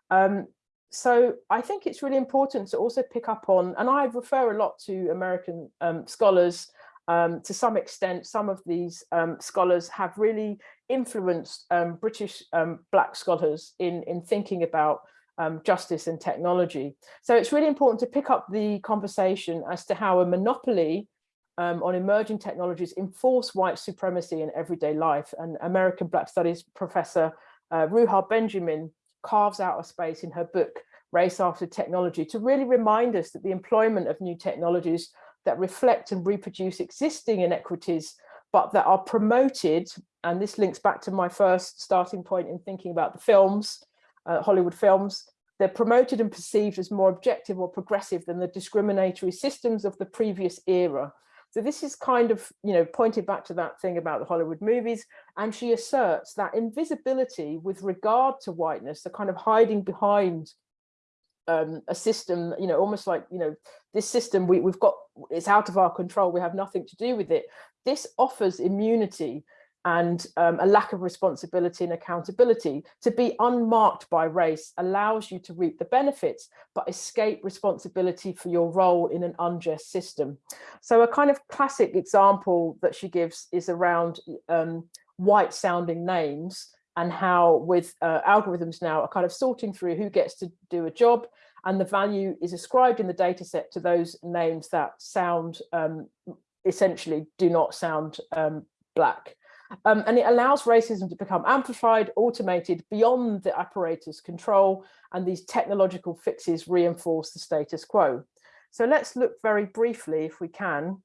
E: Um, so I think it's really important to also pick up on, and I refer a lot to American um, scholars um, to some extent, some of these um, scholars have really influenced um, British um, Black scholars in, in thinking about um, justice and technology. So it's really important to pick up the conversation as to how a monopoly um, on emerging technologies enforce white supremacy in everyday life. And American Black Studies professor uh, Ruha Benjamin carves out a space in her book, Race After Technology, to really remind us that the employment of new technologies that reflect and reproduce existing inequities, but that are promoted, and this links back to my first starting point in thinking about the films, uh, Hollywood films, they're promoted and perceived as more objective or progressive than the discriminatory systems of the previous era. So this is kind of, you know, pointed back to that thing about the Hollywood movies. And she asserts that invisibility with regard to whiteness, the kind of hiding behind um, a system, you know, almost like, you know, this system we, we've got, it's out of our control. We have nothing to do with it. This offers immunity and um, a lack of responsibility and accountability to be unmarked by race allows you to reap the benefits but escape responsibility for your role in an unjust system so a kind of classic example that she gives is around um, white sounding names and how with uh, algorithms now are kind of sorting through who gets to do a job and the value is ascribed in the data set to those names that sound um, essentially do not sound um, black um, and it allows racism to become amplified, automated beyond the apparatus control, and these technological fixes reinforce the status quo. So let's look very briefly, if we can,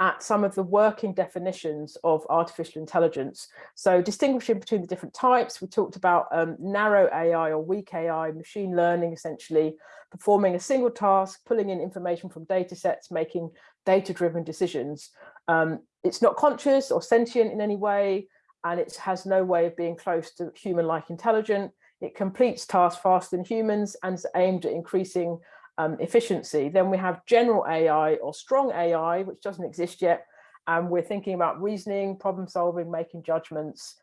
E: at some of the working definitions of artificial intelligence. So distinguishing between the different types, we talked about um, narrow AI or weak AI, machine learning, essentially performing a single task, pulling in information from data sets, making data-driven decisions. Um, it's not conscious or sentient in any way, and it has no way of being close to human-like intelligent. It completes tasks faster than humans and is aimed at increasing um, efficiency. Then we have general AI or strong AI, which doesn't exist yet. And we're thinking about reasoning, problem solving, making judgments,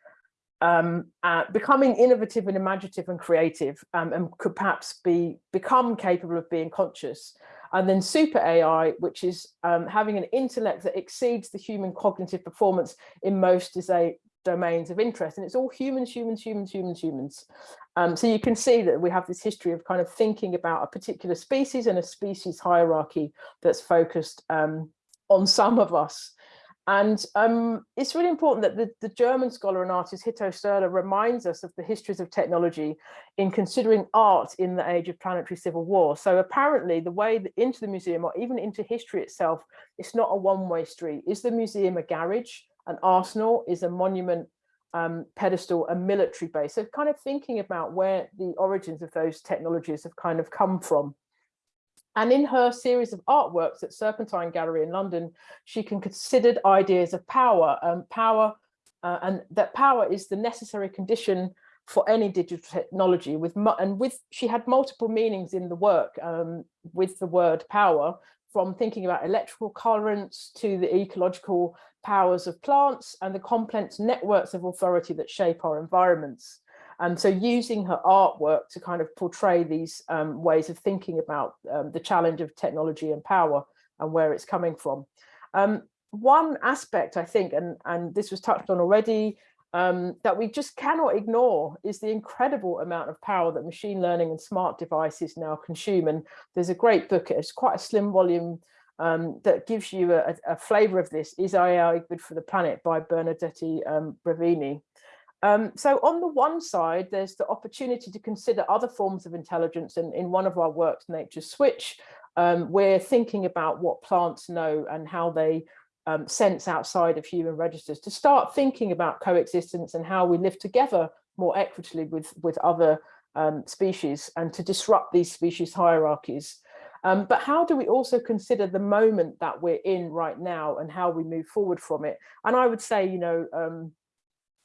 E: um, uh, becoming innovative and imaginative and creative, um, and could perhaps be become capable of being conscious. And then super AI, which is um, having an intellect that exceeds the human cognitive performance in most is a domains of interest. And it's all humans, humans, humans, humans, humans. Um, so you can see that we have this history of kind of thinking about a particular species and a species hierarchy that's focused um, on some of us. And um, it's really important that the, the, German scholar and artist Hito Steyerl reminds us of the histories of technology in considering art in the age of planetary civil war. So apparently the way into the museum or even into history itself, it's not a one-way street. Is the museum a garage? An arsenal? Is a monument um, pedestal a military base? So kind of thinking about where the origins of those technologies have kind of come from. And in her series of artworks at Serpentine Gallery in London, she can considered ideas of power, um, power, uh, and that power is the necessary condition for any digital technology with and with she had multiple meanings in the work um, with the word power from thinking about electrical currents to the ecological powers of plants and the complex networks of authority that shape our environments. And so using her artwork to kind of portray these um, ways of thinking about um, the challenge of technology and power and where it's coming from. Um, one aspect, I think, and, and this was touched on already, um, that we just cannot ignore is the incredible amount of power that machine learning and smart devices now consume. And there's a great book, it's quite a slim volume um, that gives you a, a, flavor of this, Is AI Good for the Planet by Bernadette um, Brevini. Um, so on the one side, there's the opportunity to consider other forms of intelligence. And in one of our works, Nature Switch, um, we're thinking about what plants know and how they um, sense outside of human registers to start thinking about coexistence and how we live together more equitably with, with other um, species and to disrupt these species hierarchies. Um, but how do we also consider the moment that we're in right now and how we move forward from it? And I would say, you know, um,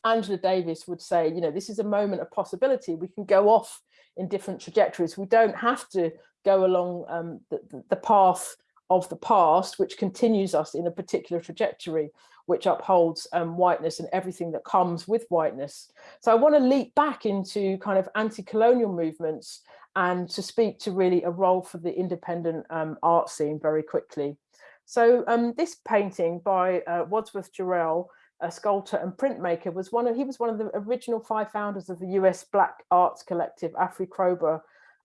E: Angela Davis would say, you know, this is a moment of possibility. We can go off in different trajectories. We don't have to go along um, the, the path of the past, which continues us in a particular trajectory, which upholds um, whiteness and everything that comes with whiteness. So I want to leap back into kind of anti-colonial movements and to speak to really a role for the independent um, art scene very quickly. So um, this painting by uh, Wadsworth Jarrell a sculptor and printmaker, was one of he was one of the original five founders of the US Black Arts Collective, AfriCOBRA,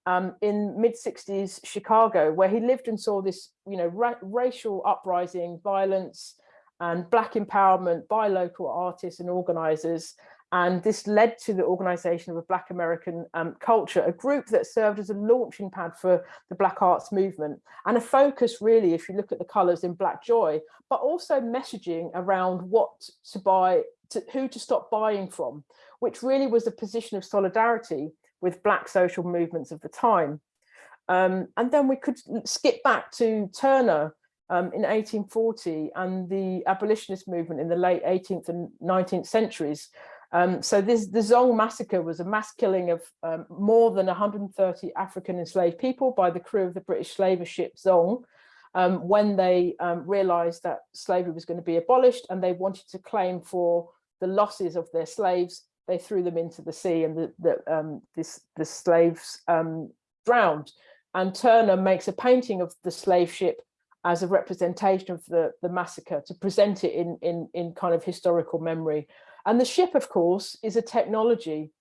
E: um, in mid 60s Chicago, where he lived and saw this, you know, ra racial uprising, violence and black empowerment by local artists and organizers. And this led to the organization of a Black American um, culture, a group that served as a launching pad for the Black arts movement and a focus really, if you look at the colors in Black Joy, but also messaging around what to buy, to, who to stop buying from, which really was a position of solidarity with Black social movements of the time. Um, and then we could skip back to Turner um, in 1840 and the abolitionist movement in the late 18th and 19th centuries. Um, so this the Zong massacre was a mass killing of um, more than 130 African enslaved people by the crew of the British slaver ship Zong um, when they um, realized that slavery was going to be abolished and they wanted to claim for the losses of their slaves they threw them into the sea and the, the, um, this, the slaves um, drowned. And Turner makes a painting of the slave ship as a representation of the, the massacre to present it in, in, in kind of historical memory. And the ship, of course, is a technology.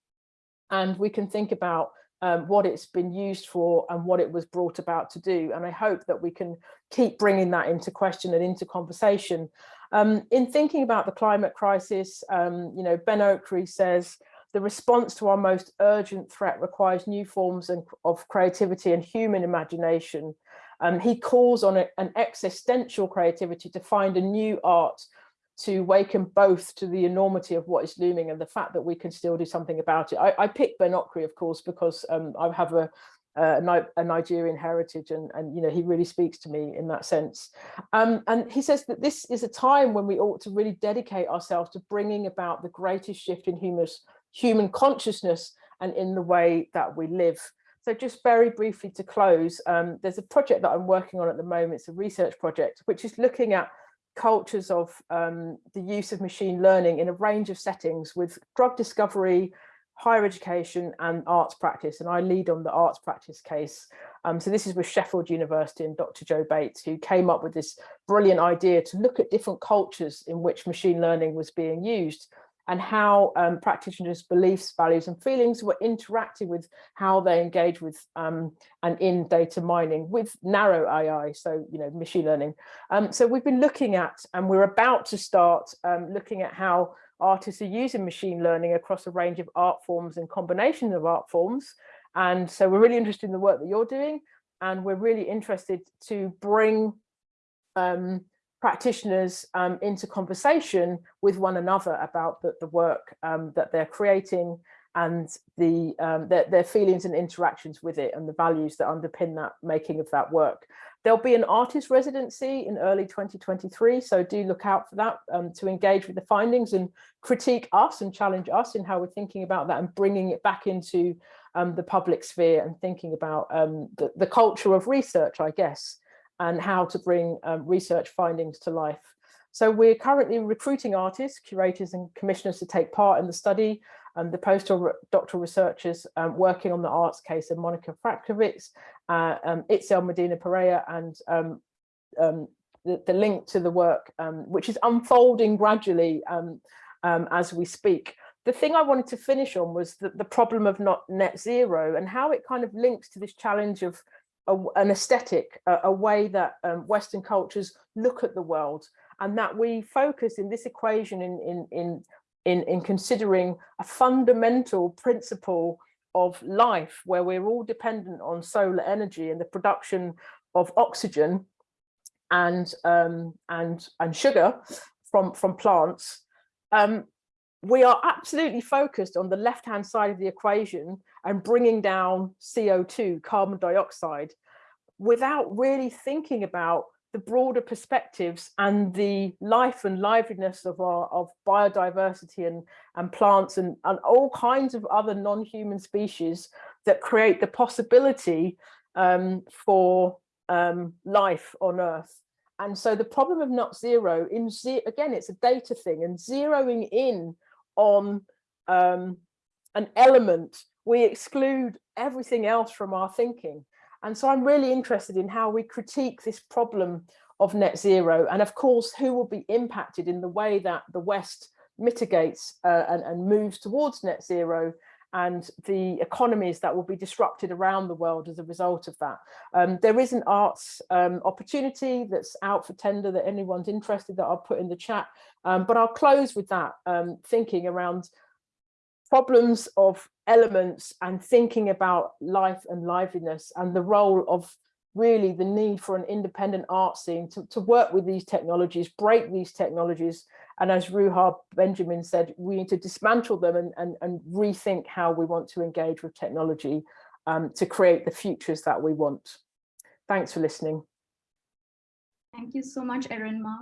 E: And we can think about um, what it's been used for and what it was brought about to do. And I hope that we can keep bringing that into question and into conversation. Um, in thinking about the climate crisis, um, you know, Ben Okri says, the response to our most urgent threat requires new forms of creativity and human imagination. Um, he calls on a, an existential creativity to find a new art to waken both to the enormity of what is looming and the fact that we can still do something about it. I, I picked Ben Okri, of course, because um, I have a, a, a, Nigerian heritage and, and, you know, he really speaks to me in that sense. Um, and he says that this is a time when we ought to really dedicate ourselves to bringing about the greatest shift in human, human consciousness and in the way that we live. So just very briefly to close, um, there's a project that I'm working on at the moment. It's a research project, which is looking at cultures of um, the use of machine learning in a range of settings with drug discovery, higher education and arts practice. And I lead on the arts practice case. Um, so this is with Sheffield University and Dr. Jo Bates, who came up with this brilliant idea to look at different cultures in which machine learning was being used and how um, practitioners' beliefs, values and feelings were interacting with how they engage with um, and in data mining with narrow AI, so, you know, machine learning. Um, so we've been looking at, and we're about to start um, looking at how artists are using machine learning across a range of art forms and combinations of art forms. And so we're really interested in the work that you're doing. And we're really interested to bring um, practitioners um, into conversation with one another about the, the work um, that they're creating and the um, their, their, feelings and interactions with it and the values that underpin that making of that work. There'll be an artist residency in early 2023, so do look out for that um, to engage with the findings and critique us and challenge us in how we're thinking about that and bringing it back into um, the public sphere and thinking about um, the, the culture of research, I guess, and how to bring um, research findings to life. So we're currently recruiting artists, curators and commissioners to take part in the study. Um, the postdoctoral researchers um, working on the arts case are Monica Fratkiewicz, uh, um, Itzel Medina Pereira, and um, um, the, the, link to the work, um, which is unfolding gradually as we speak. The thing I wanted to finish on was the, the problem of not net zero and how it kind of links to this challenge of a, an aesthetic, a, a way that um, Western cultures look at the world, and that we focus in this equation in, in, in, in, in considering a fundamental principle of life where we're all dependent on solar energy and the production of oxygen and um, and and sugar from from plants um, we are absolutely focused on the left hand side of the equation and bringing down CO2, carbon dioxide, without really thinking about the broader perspectives and the life and liveliness of our of biodiversity and, and plants and, and all kinds of other non-human species that create the possibility um, for um, life on Earth. And so the problem of not zero, in ze again, it's a data thing and zeroing in on um, an element, we exclude everything else from our thinking. And so I'm really interested in how we critique this problem of net zero and of course who will be impacted in the way that the West mitigates uh, and, and moves towards net zero and the economies that will be disrupted around the world as a result of that. Um, there is an arts um, opportunity that's out for tender that anyone's interested that I'll put in the chat. Um, but I'll close with that um, thinking around problems of elements and thinking about life and liveliness and the role of really the need for an independent art scene to, to work with these technologies, break these technologies. And as Ruha Benjamin said, we need to dismantle them and, and, and rethink how we want to engage with technology um, to create the futures that we want. Thanks for listening.
B: Thank you so much, Erinma.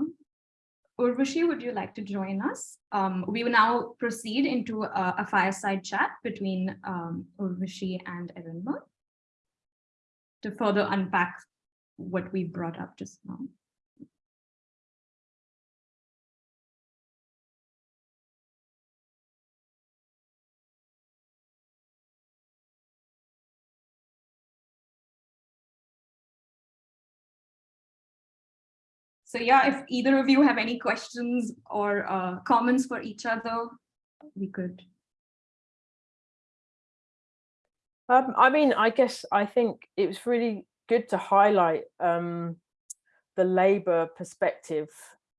B: Urvashi, would you like to join us? Um, we will now proceed into a, a fireside chat between um, Urvashi and Erinma to further unpack what we brought up just now. So yeah, if either of you have any questions or uh, comments for each other, we could.
E: Um, I mean, I guess I think it was really good to highlight um, the Labour perspective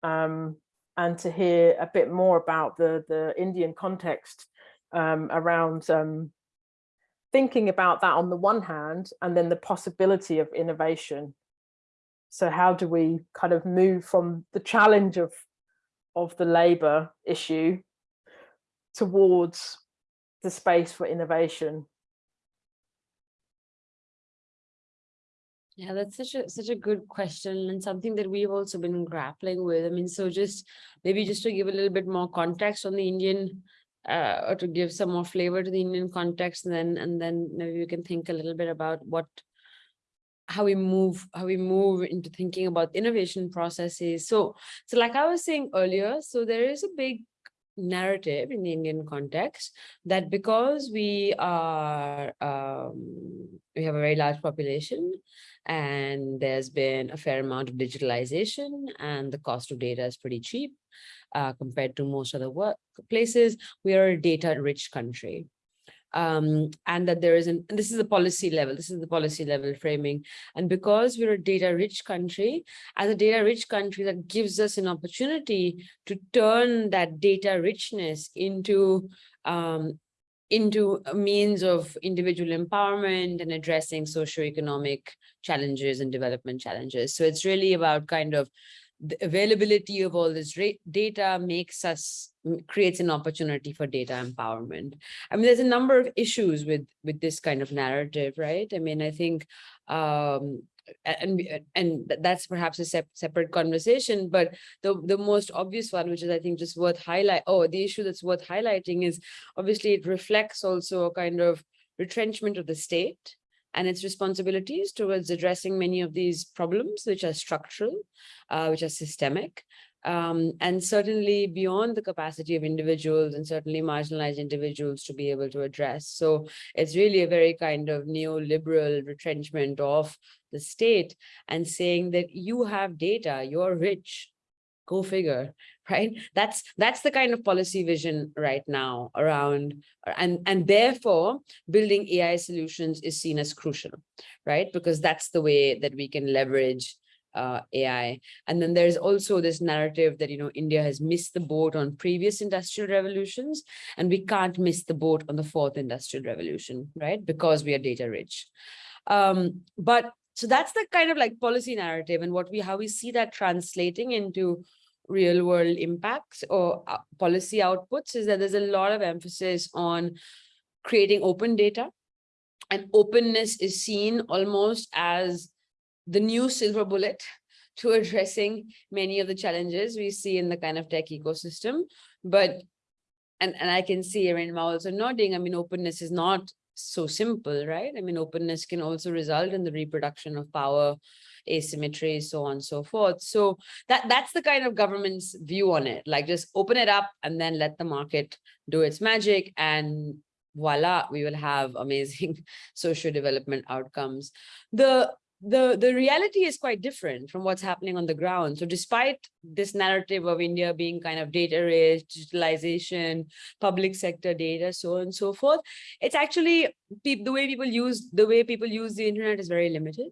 E: um, and to hear a bit more about the, the Indian context um, around um, thinking about that on the one hand, and then the possibility of innovation so how do we kind of move from the challenge of, of the labour issue towards the space for innovation?
D: Yeah, that's such a such a good question and something that we've also been grappling with. I mean, so just maybe just to give a little bit more context on the Indian uh, or to give some more flavor to the Indian context, and then and then maybe we can think a little bit about what how we move how we move into thinking about innovation processes. So so like i was saying earlier so there is a big narrative in the indian context that because we are um, we have a very large population and there's been a fair amount of digitalization and the cost of data is pretty cheap uh, compared to most other workplaces we are a data rich country um, and that there is an, this is the policy level, this is the policy level framing. And because we're a data rich country, as a data rich country, that gives us an opportunity to turn that data richness into um, into a means of individual empowerment and addressing socioeconomic challenges and development challenges. So it's really about kind of the availability of all this data makes us creates an opportunity for data empowerment. I mean, there's a number of issues with with this kind of narrative, right? I mean, I think um, and and that's perhaps a sep separate conversation but the the most obvious one which is i think just worth highlight oh the issue that's worth highlighting is obviously it reflects also a kind of retrenchment of the state and its responsibilities towards addressing many of these problems, which are structural, uh, which are systemic, um, and certainly beyond the capacity of individuals and certainly marginalized individuals to be able to address. So it's really a very kind of neoliberal retrenchment of the state and saying that you have data, you're rich, go figure right that's that's the kind of policy vision right now around and and therefore building ai solutions is seen as crucial right because that's the way that we can leverage uh, AI. And then there's also this narrative that, you know, India has missed the boat on previous industrial revolutions, and we can't miss the boat on the fourth industrial revolution, right? Because we are data rich. Um, but so that's the kind of like policy narrative and what we how we see that translating into real world impacts or uh, policy outputs is that there's a lot of emphasis on creating open data. And openness is seen almost as the new silver bullet to addressing many of the challenges we see in the kind of tech ecosystem. But and and i can see Erin also nodding i mean openness is not so simple, right? I mean, openness can also result in the reproduction of power, asymmetry, so on and so forth. So that that's the kind of government's view on it, like just open it up and then let the market do its magic and voila, we will have amazing social development outcomes. The the the reality is quite different from what's happening on the ground. So despite this narrative of India being kind of data rich, digitalization, public sector data, so on and so forth, it's actually the way people use the way people use the internet is very limited.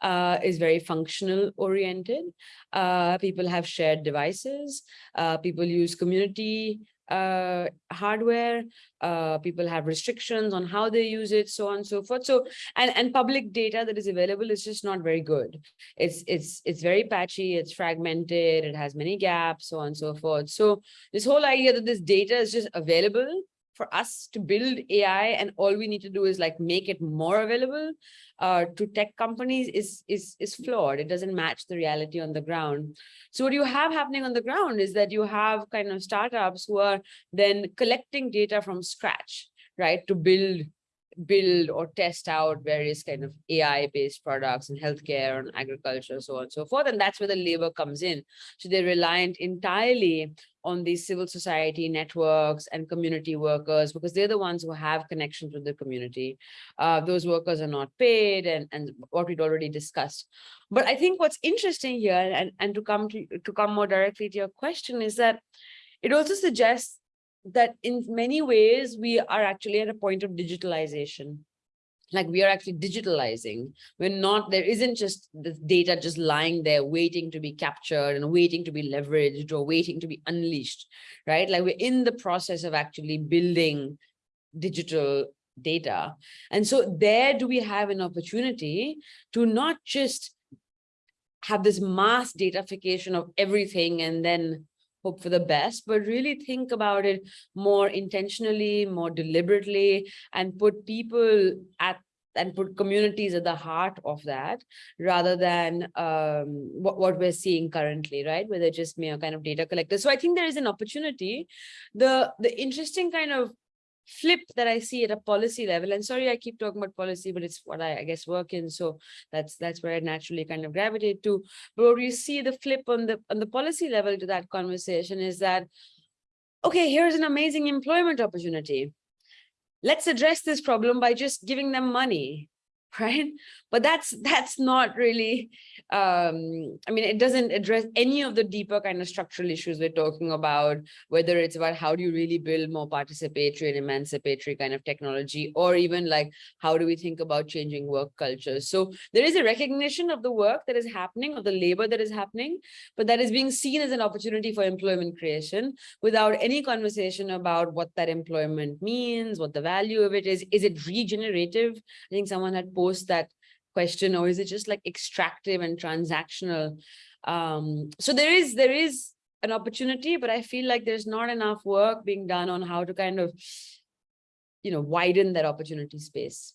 D: Uh, is very functional oriented. Uh, people have shared devices. Uh, people use community uh, hardware. Uh, people have restrictions on how they use it, so on and so forth. So, and, and public data that is available is just not very good. It's, it's, it's very patchy, it's fragmented, it has many gaps, so on and so forth. So this whole idea that this data is just available for us to build AI and all we need to do is like make it more available uh, to tech companies is, is, is flawed. It doesn't match the reality on the ground. So what you have happening on the ground is that you have kind of startups who are then collecting data from scratch, right, to build build or test out various kind of AI based products in healthcare and agriculture, so on and so forth. And that's where the labor comes in. So they're reliant entirely on these civil society networks and community workers because they're the ones who have connections with the community. Uh, those workers are not paid and, and what we'd already discussed. But I think what's interesting here and, and to come to, to come more directly to your question is that it also suggests that in many ways we are actually at a point of digitalization like we are actually digitalizing. We're not there isn't just the data just lying there waiting to be captured and waiting to be leveraged or waiting to be unleashed right? Like we're in the process of actually building digital data. And so there do we have an opportunity to not just have this mass datafication of everything and then hope for the best, but really think about it more intentionally, more deliberately, and put people at and put communities at the heart of that rather than um, what, what we're seeing currently, right? Where they're just mere kind of data collectors. So I think there is an opportunity. The, the interesting kind of flip that I see at a policy level, and sorry, I keep talking about policy, but it's what I, I guess work in. So that's that's where I naturally kind of gravitate to. But what you see the flip on the on the policy level to that conversation is that, okay, here's an amazing employment opportunity. Let's address this problem by just giving them money right? But that's that's not really um i mean it doesn't address any of the deeper kind of structural issues we're talking about whether it's about how do you really build more participatory and emancipatory kind of technology or even like how do we think about changing work cultures so there is a recognition of the work that is happening of the labor that is happening but that is being seen as an opportunity for employment creation without any conversation about what that employment means what the value of it is. Is it regenerative? I think someone had that question or is it just like extractive and transactional um so there is there is an opportunity but i feel like there's not enough work being done on how to kind of you know widen that opportunity space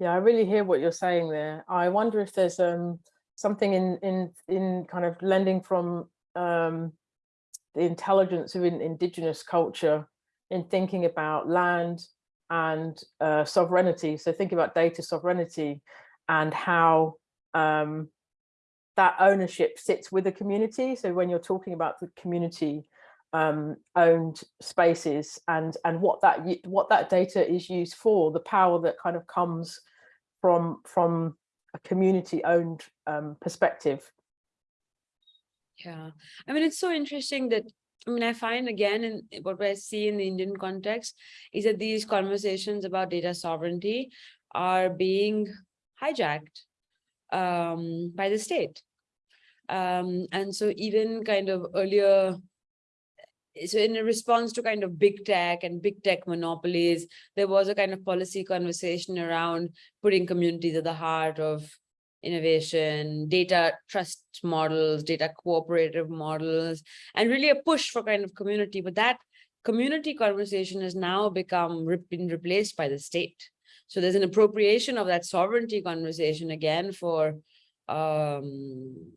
E: Yeah, I really hear what you're saying there. I wonder if there's um something in in in kind of lending from um the intelligence of in, indigenous culture in thinking about land and uh, sovereignty. So think about data sovereignty and how um, that ownership sits with the community. So when you're talking about the community um, owned spaces and and what that what that data is used for, the power that kind of comes from from a community owned um, perspective.
D: Yeah, I mean, it's so interesting that I mean, I find again, in what I see in the Indian context is that these conversations about data sovereignty are being hijacked um, by the state. Um, and so even kind of earlier, so in a response to kind of big tech and big tech monopolies, there was a kind of policy conversation around putting communities at the heart of innovation, data trust models, data cooperative models, and really a push for kind of community. But that community conversation has now become been replaced by the state. So there's an appropriation of that sovereignty conversation again for um,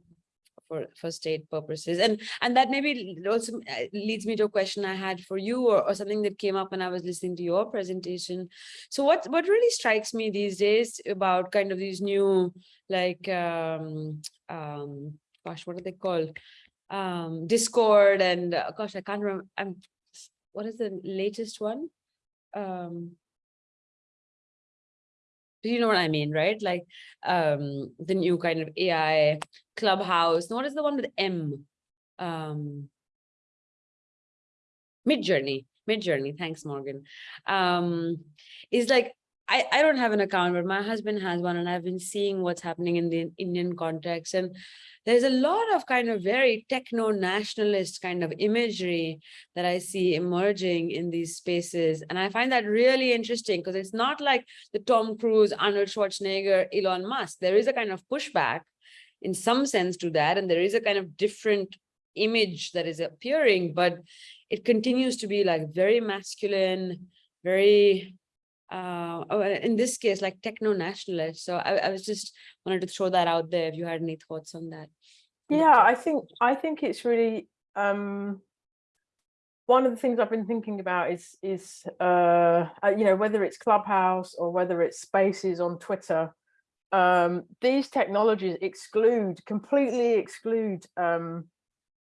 D: for, for state purposes. And, and that maybe also uh, leads me to a question I had for you or, or something that came up when I was listening to your presentation. So what, what really strikes me these days about kind of these new, like, um, um, gosh, what are they called? Um, Discord and uh, gosh, I can't remember. I'm, what is the latest one? Um, you know what I mean, right? Like um, the new kind of AI clubhouse. What is the one with M? Um, Midjourney. Mid Journey. Thanks, Morgan. Um, is like I, I don't have an account, but my husband has one, and I've been seeing what's happening in the Indian context. And there's a lot of kind of very techno-nationalist kind of imagery that I see emerging in these spaces. And I find that really interesting because it's not like the Tom Cruise, Arnold Schwarzenegger, Elon Musk. There is a kind of pushback in some sense to that. And there is a kind of different image that is appearing, but it continues to be like very masculine, very uh, oh, in this case, like techno-nationalist. So I, I was just wanted to throw that out there if you had any thoughts on that.
E: Yeah, I think I think it's really um, one of the things I've been thinking about is is uh, uh, you know whether it's Clubhouse or whether it's Spaces on Twitter. Um, these technologies exclude completely exclude um,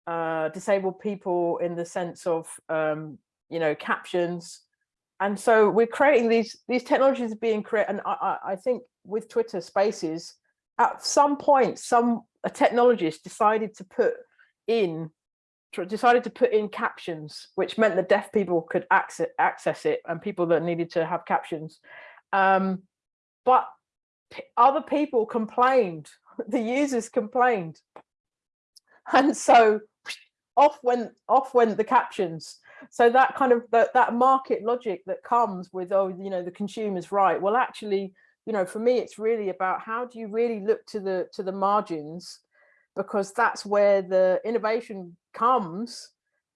E: uh, disabled people in the sense of um, you know captions and so we're creating these these technologies are being created and I, I think with twitter spaces at some point some a technologist decided to put in decided to put in captions which meant that deaf people could access access it and people that needed to have captions. Um, but other people complained the users complained. And so off went off went the captions so that kind of that, that market logic that comes with oh you know the consumer's right. Well actually you know for me it's really about how do you really look to the to the margins? Because that's where the innovation comes.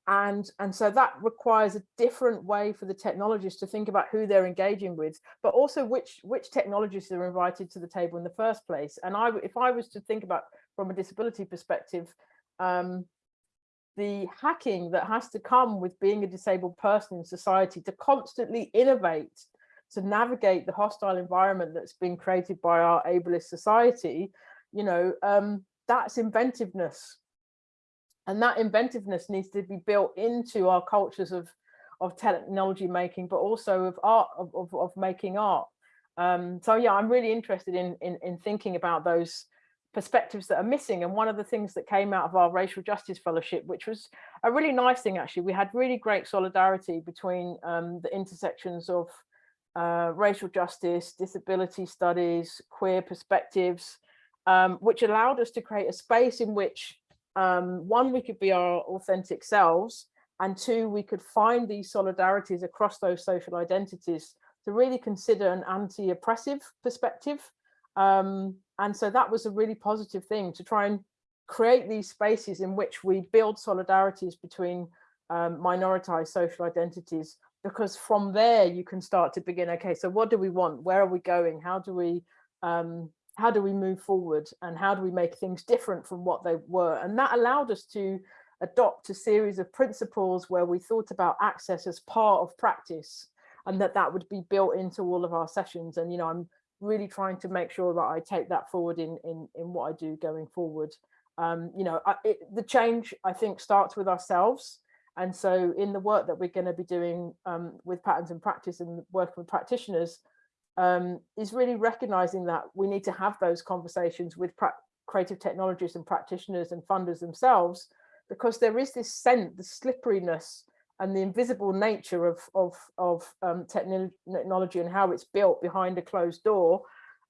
E: And and so that requires a different way for the technologists to think about who they're engaging with but also which which technologists are invited to the table in the first place. And i if i was to think about from a disability perspective um the hacking that has to come with being a disabled person in society to constantly innovate, to navigate the hostile environment that's been created by our ableist society, you know, um, that's inventiveness. And that inventiveness needs to be built into our cultures of, of technology making, but also of art, of, of, of making art. Um, so yeah, I'm really interested in, in, in thinking about those perspectives that are missing. And one of the things that came out of our racial justice fellowship, which was a really nice thing, actually, we had really great solidarity between um, the intersections of uh, racial justice, disability studies, queer perspectives, um, which allowed us to create a space in which um, one, we could be our authentic selves, and two, we could find these solidarities across those social identities to really consider an anti-oppressive perspective um, and so that was a really positive thing to try and create these spaces in which we build solidarities between um, minoritized social identities, because from there you can start to begin, okay, so what do we want? Where are we going? How do we um, how do we move forward? And how do we make things different from what they were? And that allowed us to adopt a series of principles where we thought about access as part of practice and that that would be built into all of our sessions. And, you know, I'm really trying to make sure that I take that forward in in in what I do going forward. Um, you know, I, it, the change I think starts with ourselves. And so in the work that we're going to be doing um, with patterns and practice and working with practitioners um, is really recognizing that we need to have those conversations with creative technologists and practitioners and funders themselves, because there is this scent, the slipperiness and the invisible nature of of of um, technology and how it's built behind a closed door,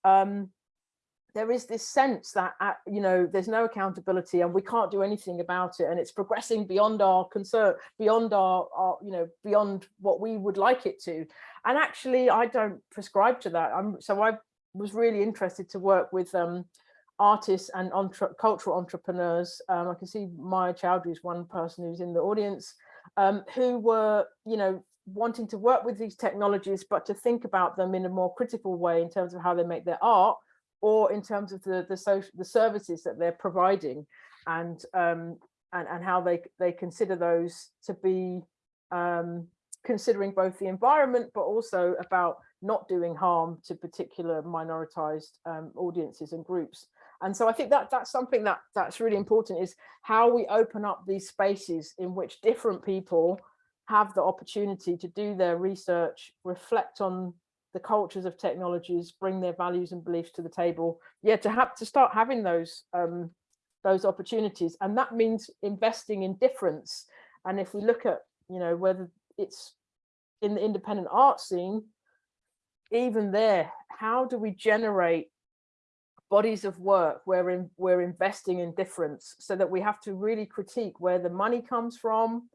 E: um, there is this sense that uh, you know there's no accountability and we can't do anything about it, and it's progressing beyond our concern, beyond our, our you know beyond what we would like it to. And actually, I don't prescribe to that. I'm so I was really interested to work with um, artists and entre cultural entrepreneurs. Um, I can see Maya Chowdhry is one person who's in the audience um, who were, you know, wanting to work with these technologies, but to think about them in a more critical way in terms of how they make their art or in terms of the, the social, the services that they're providing and, um, and, and how they, they consider those to be um, considering both the environment, but also about not doing harm to particular minoritized um, audiences and groups. And so I think that that's something that that's really important is how we open up these spaces in which different people have the opportunity to do their research, reflect on the cultures of technologies, bring their values and beliefs to the table. Yeah, to have to start having those um, those opportunities, and that means investing in difference. And if we look at, you know, whether it's in the independent art scene, even there, how do we generate bodies of work where in, we're investing in difference so that we have to really critique where the money comes from.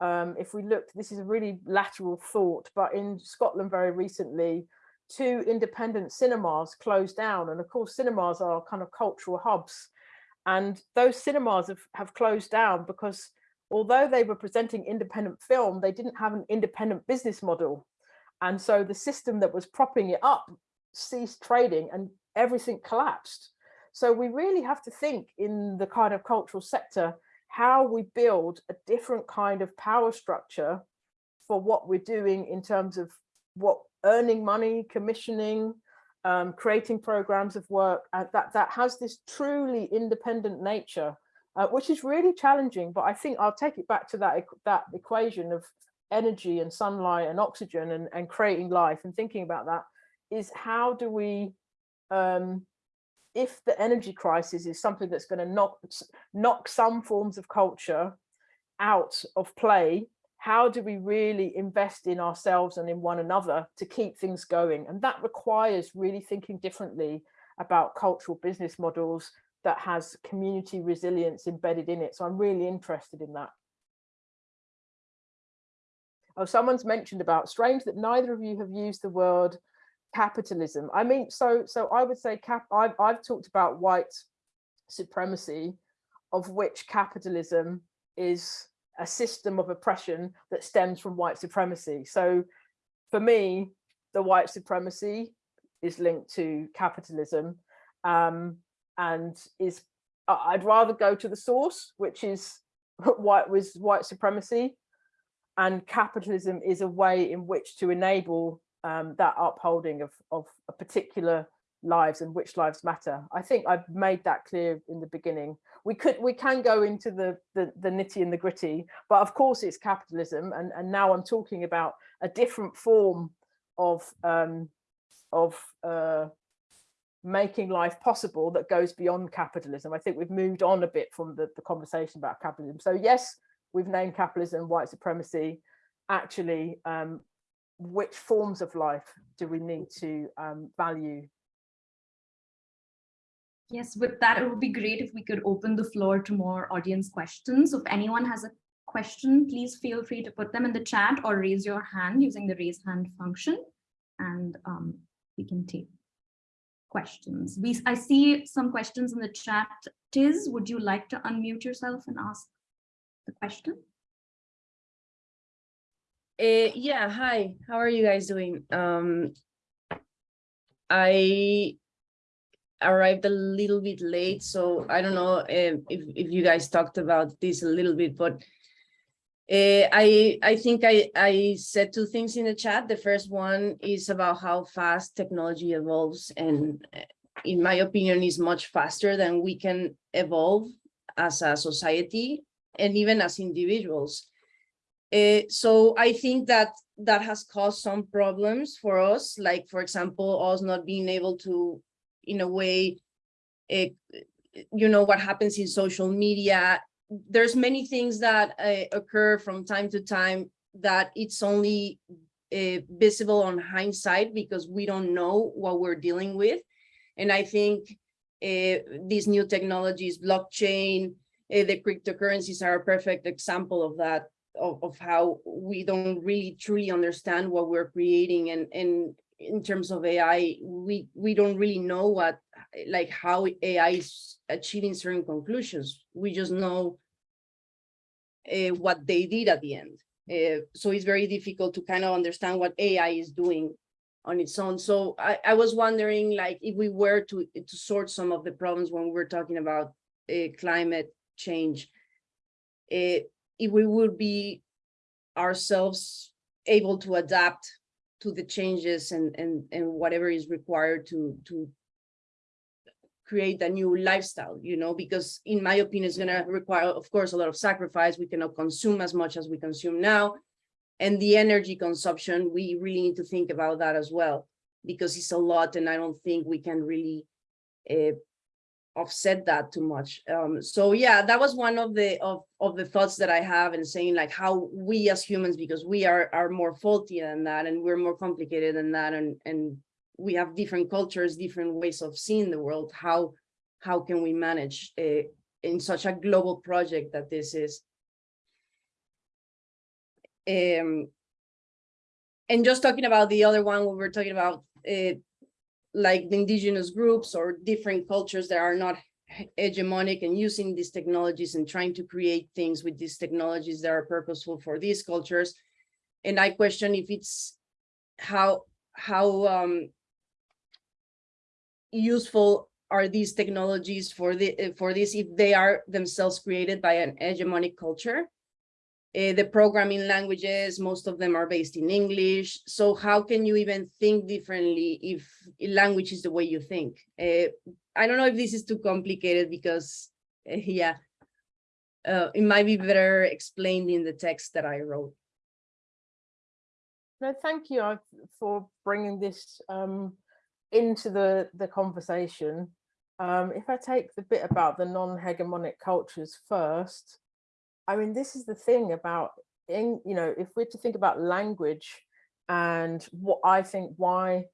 E: Um, if we look, this is a really lateral thought, but in Scotland very recently, two independent cinemas closed down. And of course, cinemas are kind of cultural hubs. And those cinemas have, have closed down because although they were presenting independent film, they didn't have an independent business model. And so the system that was propping it up ceased trading and everything collapsed. So we really have to think in the kind of cultural sector, how we build a different kind of power structure for what we're doing in terms of what earning money, commissioning, um, creating programs of work uh, that, that has this truly independent nature, uh, which is really challenging. But I think I'll take it back to that, that equation of energy and sunlight and oxygen and, and creating life and thinking about that is how do we um, if the energy crisis is something that's going to knock knock some forms of culture out of play how do we really invest in ourselves and in one another to keep things going? And that requires really thinking differently about cultural business models that has community resilience embedded in it. So i'm really interested in that. Oh someone's mentioned about strange that neither of you have used the word capitalism. I mean, so so I would say cap. I've I've talked about white supremacy, of which capitalism is a system of oppression that stems from white supremacy. So, for me, the white supremacy is linked to capitalism, um, and is I'd rather go to the source, which is white was white supremacy, and capitalism is a way in which to enable um, that upholding of, of a particular lives and which lives matter. I think I've made that clear in the beginning. We could we can go into the, the, the nitty and the gritty, but of course it's capitalism. And, and now I'm talking about a different form of um, of uh, making life possible that goes beyond capitalism. I think we've moved on a bit from the, the conversation about capitalism. So yes, we've named capitalism white supremacy. Actually, um, which forms of life do we need to um, value?
B: Yes, with that, it would be great if we could open the floor to more audience questions. If anyone has a question, please feel free to put them in the chat or raise your hand using the raise hand function, and um, we can take questions. We, I see some questions in the chat. Tiz, would you like to unmute yourself and ask the question?
F: Uh, yeah, hi, how are you guys doing? Um, I arrived a little bit late, so I don't know um, if, if you guys talked about this a little bit, but uh, I, I think I, I said two things in the chat. The first one is about how fast technology evolves and in my opinion is much faster than we can evolve as a society and even as individuals. Uh, so I think that that has caused some problems for us, like, for example, us not being able to, in a way, uh, you know, what happens in social media. There's many things that uh, occur from time to time that it's only visible on hindsight because we don't know what we're dealing with. And I think these new technologies, blockchain, the cryptocurrencies are a perfect example of that of, of how we don't really truly understand what we're creating and and in terms of AI, we we don't really know what like how AI is achieving certain conclusions. We just know uh, what they did at the end. Uh, so it's very difficult to kind of understand what AI is doing on its own. So I, I was wondering like if we were to to sort some of the problems when we're talking about uh, climate change, if we would be ourselves able to adapt to the changes and and and whatever is required to to create a new lifestyle you know because in my opinion it's going to require of course a lot of sacrifice. We cannot consume as much as we consume now. And the energy consumption we really need to think about that as well because it's a lot and I don't think we can really uh, offset that too much. Um, so yeah, that was one of the of, of the thoughts that I have and saying like how we as humans, because we are are more faulty than that and we're more complicated than that and and we have different cultures, different ways of seeing the world. How how can we manage uh, in such a global project that this is? Um, and just talking about the other one, we were talking about uh, like the indigenous groups or different cultures that are not hegemonic and using these technologies and trying to create things with these technologies that are purposeful for these cultures. And I question if it's how how um, useful are these technologies for the for this if they are themselves created by an hegemonic culture uh, the programming languages, most of them are based in English. So how can you even think differently if language is the way you think? Uh, I don't know if this is too complicated because, uh, yeah, it might be better explained in the text that I wrote.
E: No, thank you for bringing this um, into the, the conversation. Um, if I take the bit about the non-hegemonic cultures first, I mean, this is the thing about, in, you know, if we're to think about language and what I think why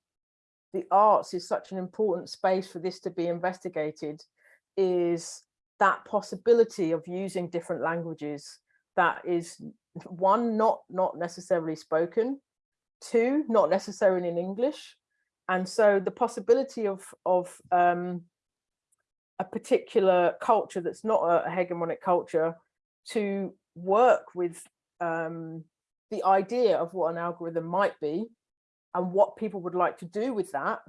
E: the arts is such an important space for this to be investigated is that possibility of using different languages that is one, not, not necessarily spoken, two, not necessarily in English. And so the possibility of, of um, a particular culture that's not a hegemonic culture to work with um, the idea of what an algorithm might be and what people would like to do with that,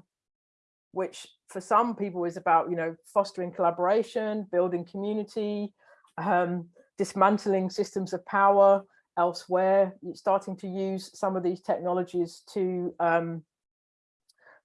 E: which for some people is about, you know, fostering collaboration, building community, um, dismantling systems of power elsewhere, starting to use some of these technologies to um,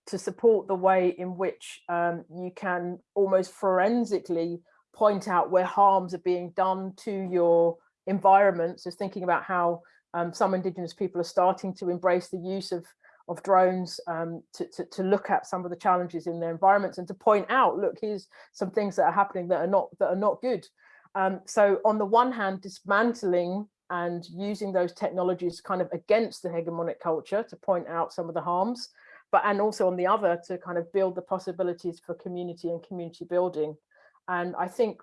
E: to support the way in which um, you can almost forensically point out where harms are being done to your environment. So thinking about how um, some indigenous people are starting to embrace the use of of drones um, to, to, to, look at some of the challenges in their environments and to point out, look, here's some things that are happening that are not that are not good. Um, so on the one hand, dismantling and using those technologies kind of against the hegemonic culture to point out some of the harms, but and also on the other to kind of build the possibilities for community and community building. And I think,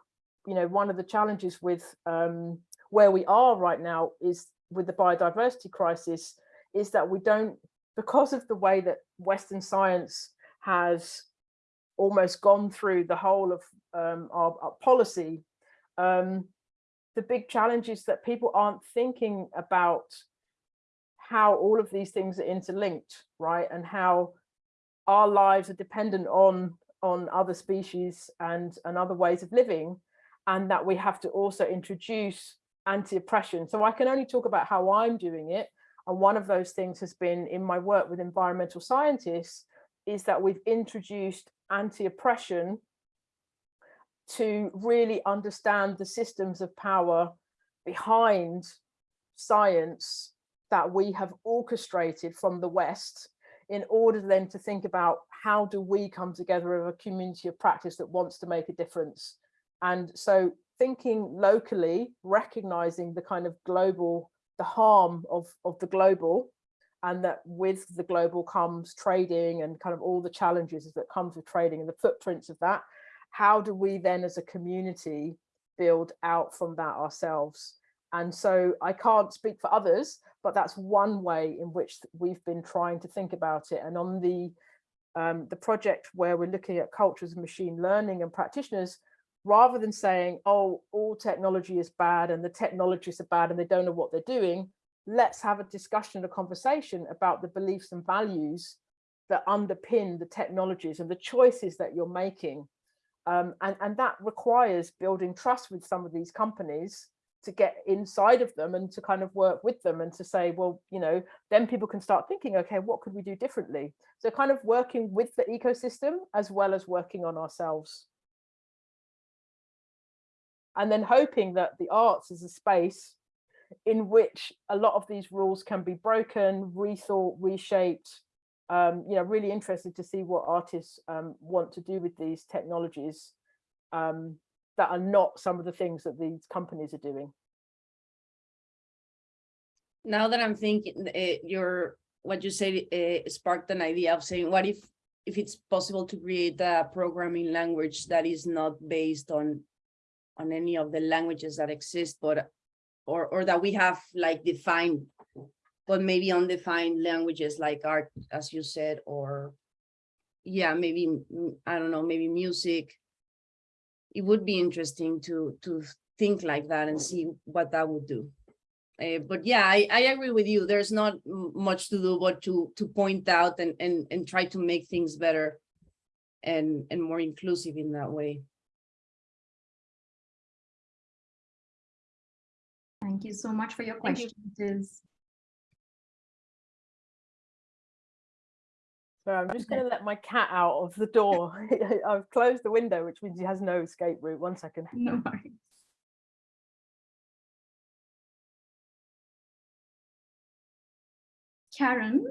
E: you know, one of the challenges with um, where we are right now is with the biodiversity crisis is that we don't, because of the way that Western science has almost gone through the whole of um, our, our, policy, um, the big challenge is that people aren't thinking about how all of these things are interlinked, right? And how our lives are dependent on on other species and, and other ways of living, and that we have to also introduce anti-oppression. So I can only talk about how I'm doing it. And one of those things has been in my work with environmental scientists is that we've introduced anti-oppression to really understand the systems of power behind science that we have orchestrated from the West in order then to think about how do we come together as a community of practice that wants to make a difference. And so thinking locally, recognizing the kind of global, the harm of, of the global, and that with the global comes trading and kind of all the challenges that comes with trading and the footprints of that. How do we then as a community build out from that ourselves? And so I can't speak for others, but that's one way in which we've been trying to think about it. And on the um, the project where we're looking at cultures of machine learning and practitioners, rather than saying, oh, all technology is bad and the technologists are bad and they don't know what they're doing, let's have a discussion, a conversation about the beliefs and values that underpin the technologies and the choices that you're making. Um, and, and that requires building trust with some of these companies to get inside of them and to kind of work with them and to say, well, you know, then people can start thinking, okay, what could we do differently? So kind of working with the ecosystem as well as working on ourselves. And then hoping that the arts is a space in which a lot of these rules can be broken, rethought, reshaped, um, you know, really interested to see what artists um, want to do with these technologies um, that are not some of the things that these companies are doing.
F: Now that I'm thinking, uh, your, what you said uh, sparked an idea of saying, what if, if it's possible to create a programming language that is not based on, on any of the languages that exist, but, or, or that we have like defined, but maybe undefined languages like art, as you said, or yeah, maybe, mm, I don't know, maybe music. It would be interesting to, to think like that and see what that would do. Uh, but yeah, I, I agree with you. There's not much to do but to to point out and and and try to make things better and and more inclusive in that way.
B: Thank you so much for your
F: Thank
E: So I'm just going to let my cat out of the door. I've closed the window, which means he has no escape route. One second.
B: no worries. Karen,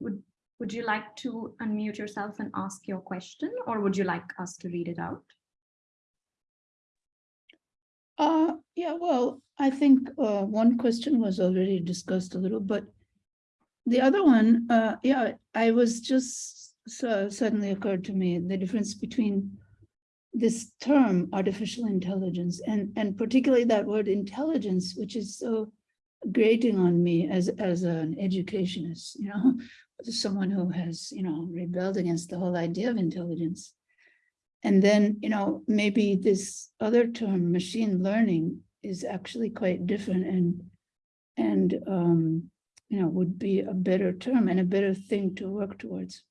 B: would would you like to unmute yourself and ask your question, or would you like us to read it out?
G: Uh, yeah, well, I think uh, one question was already discussed a little, but the other one, uh, yeah, I was just so suddenly occurred to me the difference between this term artificial intelligence and and particularly that word intelligence, which is so grating on me as as an educationist, you know, someone who has you know rebelled against the whole idea of intelligence. And then, you know, maybe this other term, machine learning, is actually quite different and, and, um, you know, would be a better term and a better thing to work towards.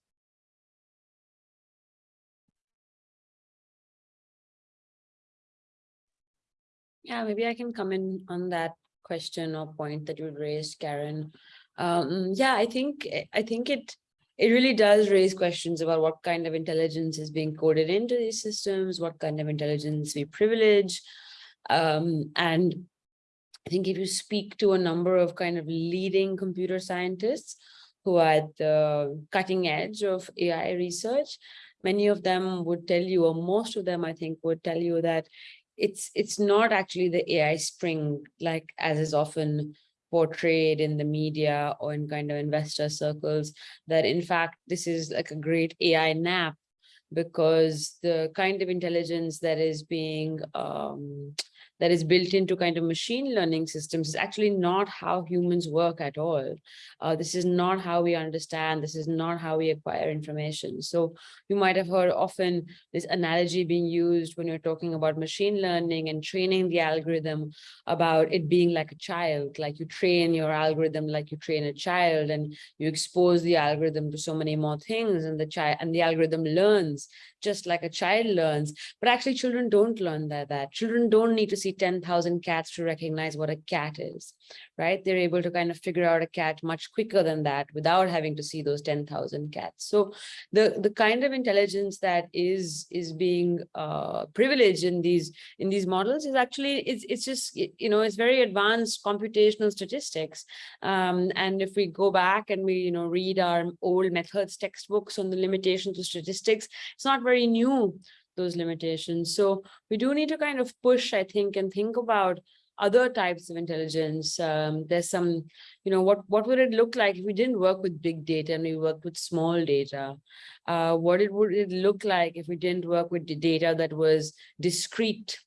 D: Yeah, maybe I can come in on that question or point that you raised, Karen. Um, yeah, I think I think it it really does raise questions about what kind of intelligence is being coded into these systems, what kind of intelligence we privilege. Um, and I think if you speak to a number of kind of leading computer scientists who are at the cutting edge of AI research, many of them would tell you, or most of them, I think, would tell you that it's it's not actually the AI spring, like as is often portrayed in the media or in kind of investor circles, that in fact, this is like a great AI nap because the kind of intelligence that is being um, that is built into kind of machine learning systems is actually not how humans work at all. Uh, this is not how we understand. This is not how we acquire information. So you might have heard often this analogy being used when you're talking about machine learning and training the algorithm about it being like a child, like you train your algorithm like you train a child and you expose the algorithm to so many more things and the child and the algorithm learns just like a child learns. But actually children don't learn that, that. Children don't need to see 10,000 cats to recognize what a cat is, right? They're able to kind of figure out a cat much quicker than that without having to see those 10,000 cats. So the, the kind of intelligence that is, is being uh, privileged in these, in these models is actually, it's, it's just, you know, it's very advanced computational statistics. Um, and if we go back and we, you know, read our old methods textbooks on the limitations of statistics, it's not very new, those limitations. So we do need to kind of push, I think, and think about other types of intelligence. Um, there's some, you know, what, what would it look like if we didn't work with big data and we worked with small data? Uh, what it would it look like if we didn't work with the data that was discrete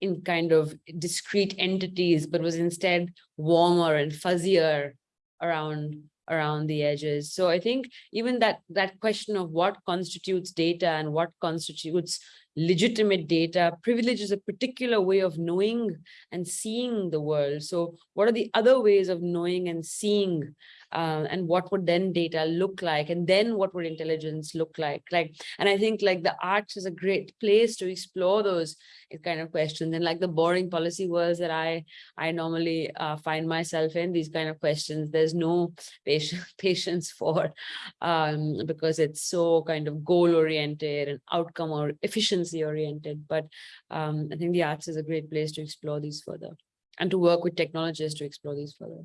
D: in kind of discrete entities, but was instead warmer and fuzzier around around the edges. So I think even that that question of what constitutes data and what constitutes legitimate data privileges a particular way of knowing and seeing the world. So what are the other ways of knowing and seeing uh, and what would then data look like and then what would intelligence look like like and i think like the arts is a great place to explore those kind of questions and like the boring policy worlds that i i normally uh, find myself in these kind of questions there's no patience patience for um because it's so kind of goal oriented and outcome or efficiency oriented but um i think the arts is a great place to explore these further and to work with technologists to explore these further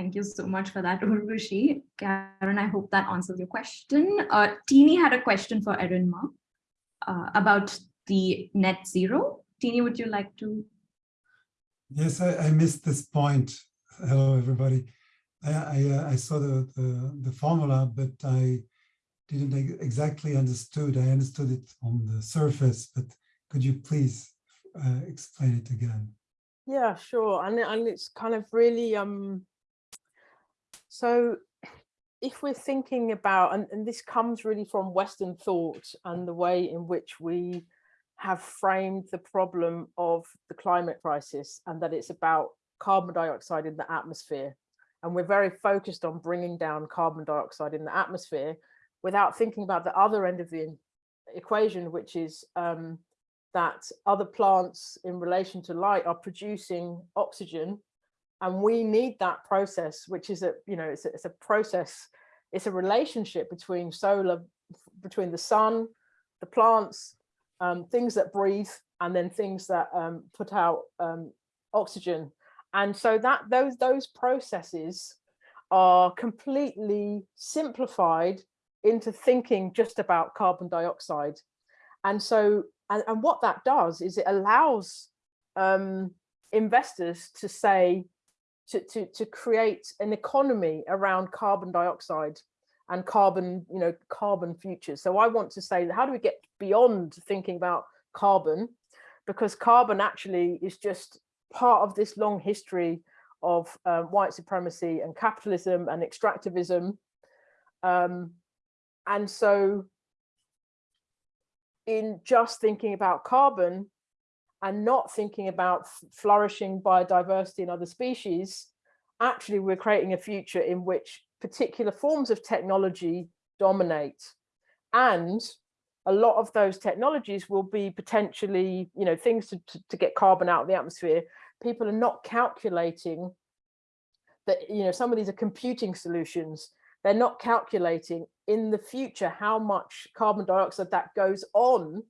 B: Thank you so much for that, Urvashi. Karen, I hope that answers your question. Uh, Teeny had a question for Erinma uh, about the net zero. Teeny, would you like to?
H: Yes, I, I missed this point. Hello, everybody. I, I, uh, I saw the, the, the formula, but I didn't exactly understood. I understood it on the surface, but could you please uh, explain it again?
E: Yeah, sure. And, and it's kind of really, um, so if we're thinking about, and, and this comes really from Western thought and the way in which we have framed the problem of the climate crisis and that it's about carbon dioxide in the atmosphere. And we're very focused on bringing down carbon dioxide in the atmosphere without thinking about the other end of the equation, which is um, that other plants in relation to light are producing oxygen and we need that process which is a you know it's a, it's a process it's a relationship between solar between the sun the plants um, things that breathe and then things that um, put out um, oxygen. And so that those those processes are completely simplified into thinking just about carbon dioxide. And so and, and what that does is it allows um, investors to say to, to, to create an economy around carbon dioxide and carbon, you know, carbon futures. So I want to say, how do we get beyond thinking about carbon? Because carbon actually is just part of this long history of um, white supremacy and capitalism and extractivism. Um, and so in just thinking about carbon and not thinking about flourishing biodiversity in other species, actually we're creating a future in which particular forms of technology dominate. And a lot of those technologies will be potentially, you know, things to, to, to get carbon out of the atmosphere. People are not calculating that, you know, some of these are computing solutions. They're not calculating in the future how much carbon dioxide that goes on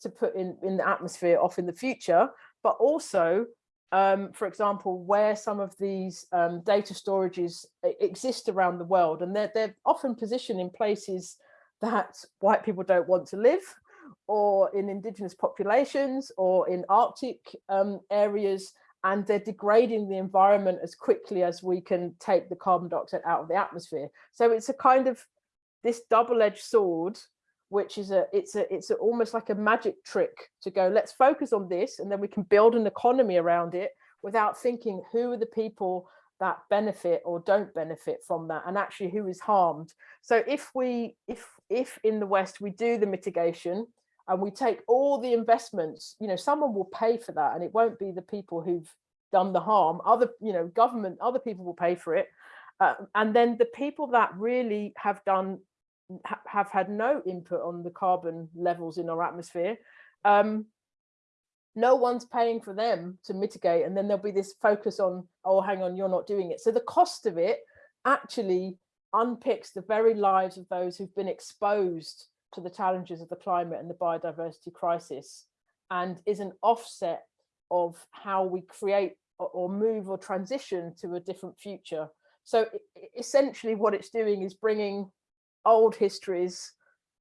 E: to put in, in the atmosphere off in the future, but also, um, for example, where some of these um, data storages exist around the world, and they're, they're often positioned in places that white people don't want to live, or in indigenous populations, or in Arctic um, areas, and they're degrading the environment as quickly as we can take the carbon dioxide out of the atmosphere. So it's a kind of this double-edged sword which is a it's a it's a, almost like a magic trick to go let's focus on this and then we can build an economy around it without thinking who are the people that benefit or don't benefit from that and actually who is harmed. So if we if if in the west we do the mitigation and we take all the investments you know someone will pay for that and it won't be the people who've done the harm. Other you know government other people will pay for it. Uh, and then the people that really have done ha- have had no input on the carbon levels in our atmosphere. Um, no one's paying for them to mitigate, and then there'll be this focus on, oh, hang on, you're not doing it. So the cost of it actually unpicks the very lives of those who've been exposed to the challenges of the climate and the biodiversity crisis, and is an offset of how we create or- move or transition to a different future. So essentially, what it's doing is bringing old histories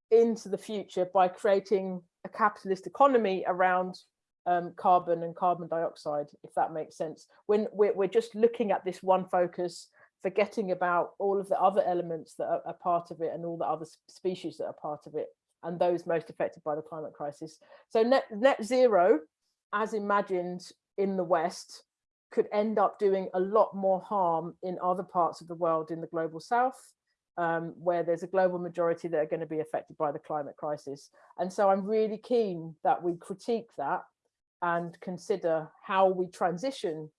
E: into the future by creating a capitalist economy around um, carbon and carbon dioxide, if that makes sense. When we're, we're just looking at this one focus, forgetting about all of the other elements that are, are part of it and all the other species that are part of it and those most affected by the climate crisis. So net, net zero, as imagined in the West, could end up doing a lot more harm in other parts of the world in the global south um, where there's a global majority that are going to be affected by the climate crisis. And so I'm really keen that we critique that and consider how we transition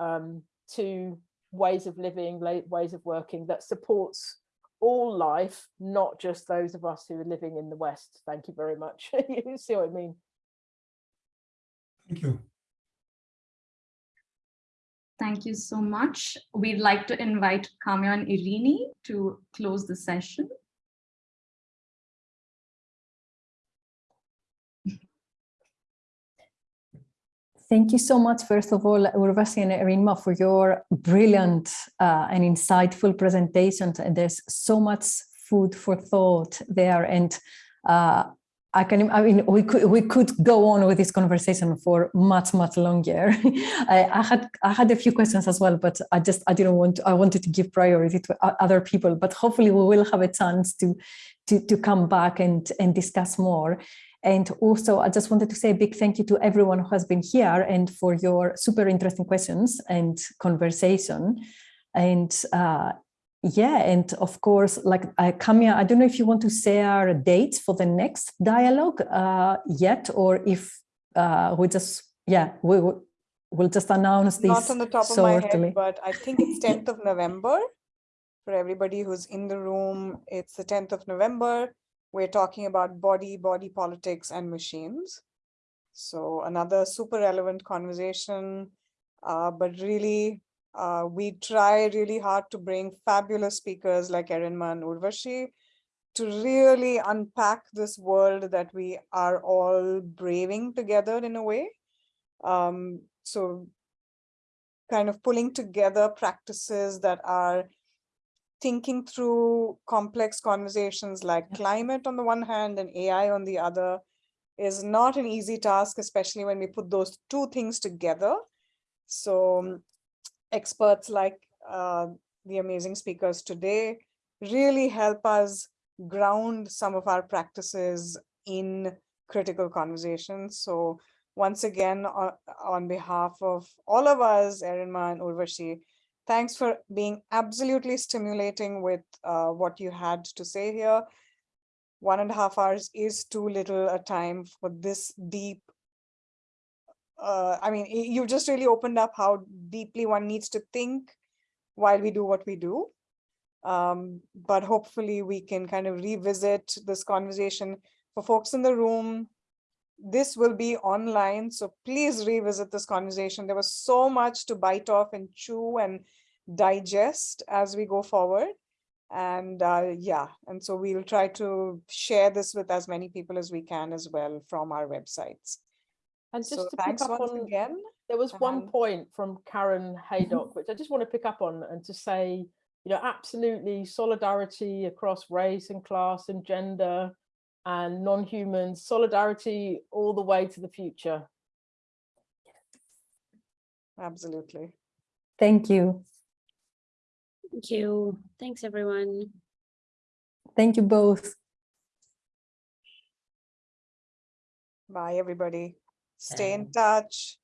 E: um, to ways of living, ways of working that supports all life, not just those of us who are living in the West. Thank you very much. you see what I mean?
H: Thank you.
B: Thank you so much. We'd like to invite Kamya and Irini to close the session.
C: Thank you so much, first of all, Urvashi and Erinma, for your brilliant uh, and insightful presentations. And there's so much food for thought there. And uh, I can, I mean, we could we could go on with this conversation for much much longer. I, I, had I had a few questions as well, but I just I didn't want to, I wanted to give priority to other people. But hopefully we will have a chance to to to come back and and discuss more. And also, I just wanted to say a big thank you to everyone who has been here and for your super interesting questions and conversation. And uh, yeah, and of course, like uh, Kamya, I don't know if you want to share dates for the next dialogue uh, yet, or if uh, we just, yeah, we will we'll just announce this
A: Not on the top of my head, but I think it's 10th of November. For everybody who's in the room, it's the 10th of November. We're talking about body, body politics and machines. So another super relevant conversation, uh, but really uh, we try really hard to bring fabulous speakers like Erinma and Urvashi to really unpack this world that we are all braving together in a way. Um, so kind of pulling together practices that are thinking through complex conversations like climate on the one hand and AI on the other is not an easy task, especially when we put those two things together. So experts like uh, the amazing speakers today really help us ground some of our practices in critical conversations. So once again, on, on behalf of all of us, Erinma and Urvashi, thanks for being absolutely stimulating with uh, what you had to say here. One and a half hours is too little a time for this deep uh, I mean, you just really opened up how deeply one needs to think while we do what we do. Um, but hopefully we can kind of revisit this conversation for folks in the room. This will be online, so please revisit this conversation. There was so much to bite off and chew and digest as we go forward. And uh, yeah, and so we'll try to share this with as many people as we can as well from our websites.
E: And just
A: So
E: to pick up on,
A: again.
E: there was one point from Karen Haydock, which I just want to pick up on and to say, you know, absolutely solidarity across race and class and gender and non-humans, solidarity all the way to the future.
A: Absolutely.
C: Thank you.
D: Thank you. Thanks, everyone.
C: Thank you both.
A: Bye, everybody. Stay in touch.